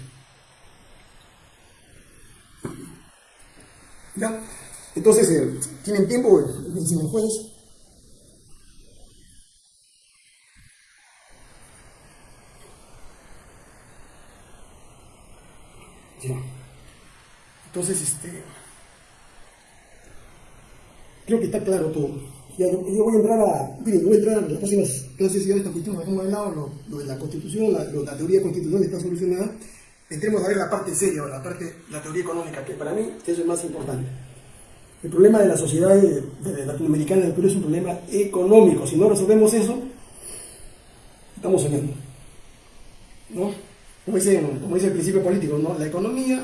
¿Ya? Entonces, eh, ¿tienen tiempo? 19 jueves. Ya. Entonces, este. Creo que está claro todo. Ya, yo, voy a entrar a, voy a entrar a las próximas clases ya de esta cuestión, dejemos de lado lo, de la constitución, la, la teoría constitucional está solucionada, entremos a ver la parte seria, la parte, la teoría económica, que para mí eso es más importante. El problema de la sociedad de, latinoamericana del Perú es un problema económico. Si no resolvemos eso, estamos soñando. ¿No? Como dice, como dice el principio político, ¿no? la economía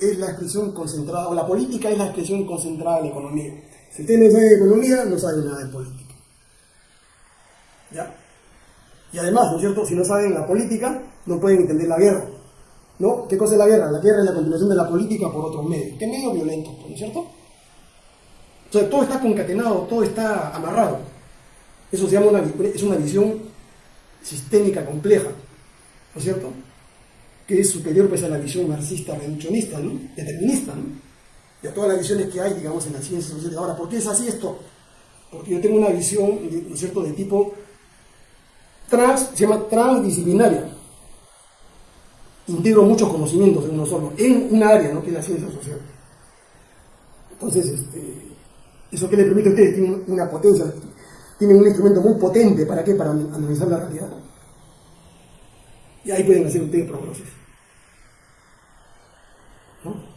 es la expresión concentrada, o la política es la expresión concentrada de la economía. Si ustedes no de economía, no saben nada de política. ¿Ya? Y además, ¿no es cierto? Si no saben la política, no pueden entender la guerra. ¿No? ¿Qué cosa es la guerra? La guerra es la continuación de la política por otros medios. ¿Qué medio violento? ¿No es cierto? Todo está concatenado, todo está amarrado. Eso se llama una, es una visión sistémica compleja, ¿no es cierto? Que es superior pues, a la visión marxista reduccionista, ¿no? determinista, ¿no? y a todas las visiones que hay, digamos, en las ciencias sociales. Ahora, ¿por qué es así esto? Porque yo tengo una visión, ¿no es cierto?, de tipo trans, se llama transdisciplinaria. Integro muchos conocimientos en uno solo, en una área, ¿no?, que es la ciencia social. Entonces, este, eso que le permite a ustedes, tienen una potencia, tienen un instrumento muy potente, ¿para qué? Para analizar la realidad. Y ahí pueden hacer ustedes prognosis. ¿No?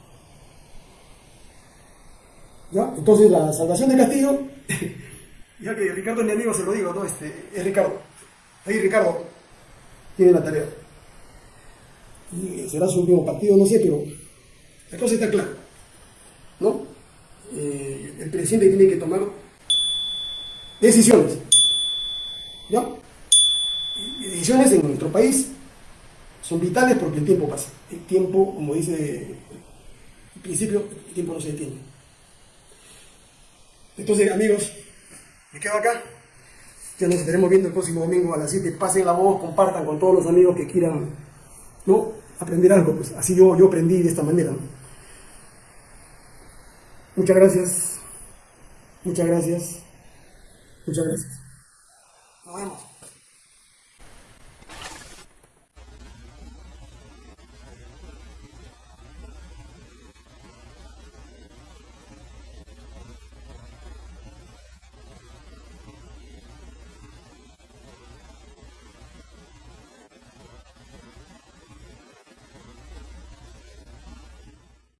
¿Ya? Entonces la salvación de Castillo, ya que Ricardo es mi amigo, se lo digo, ¿no? Este, es Ricardo. Ahí Ricardo tiene la tarea. Y será su último partido, no sé, pero la cosa está clara. El presidente tiene que tomar decisiones. ¿Ya? Decisiones en nuestro país son vitales porque el tiempo pasa. El tiempo, como dice el principio, el tiempo no se detiene. Entonces, amigos, me quedo acá. Ya nos estaremos viendo el próximo domingo a las 7. Pasen la voz, compartan con todos los amigos que quieran ¿no? aprender algo. Pues así yo, yo aprendí de esta manera. Muchas gracias. Muchas gracias. Muchas gracias. Nos vemos.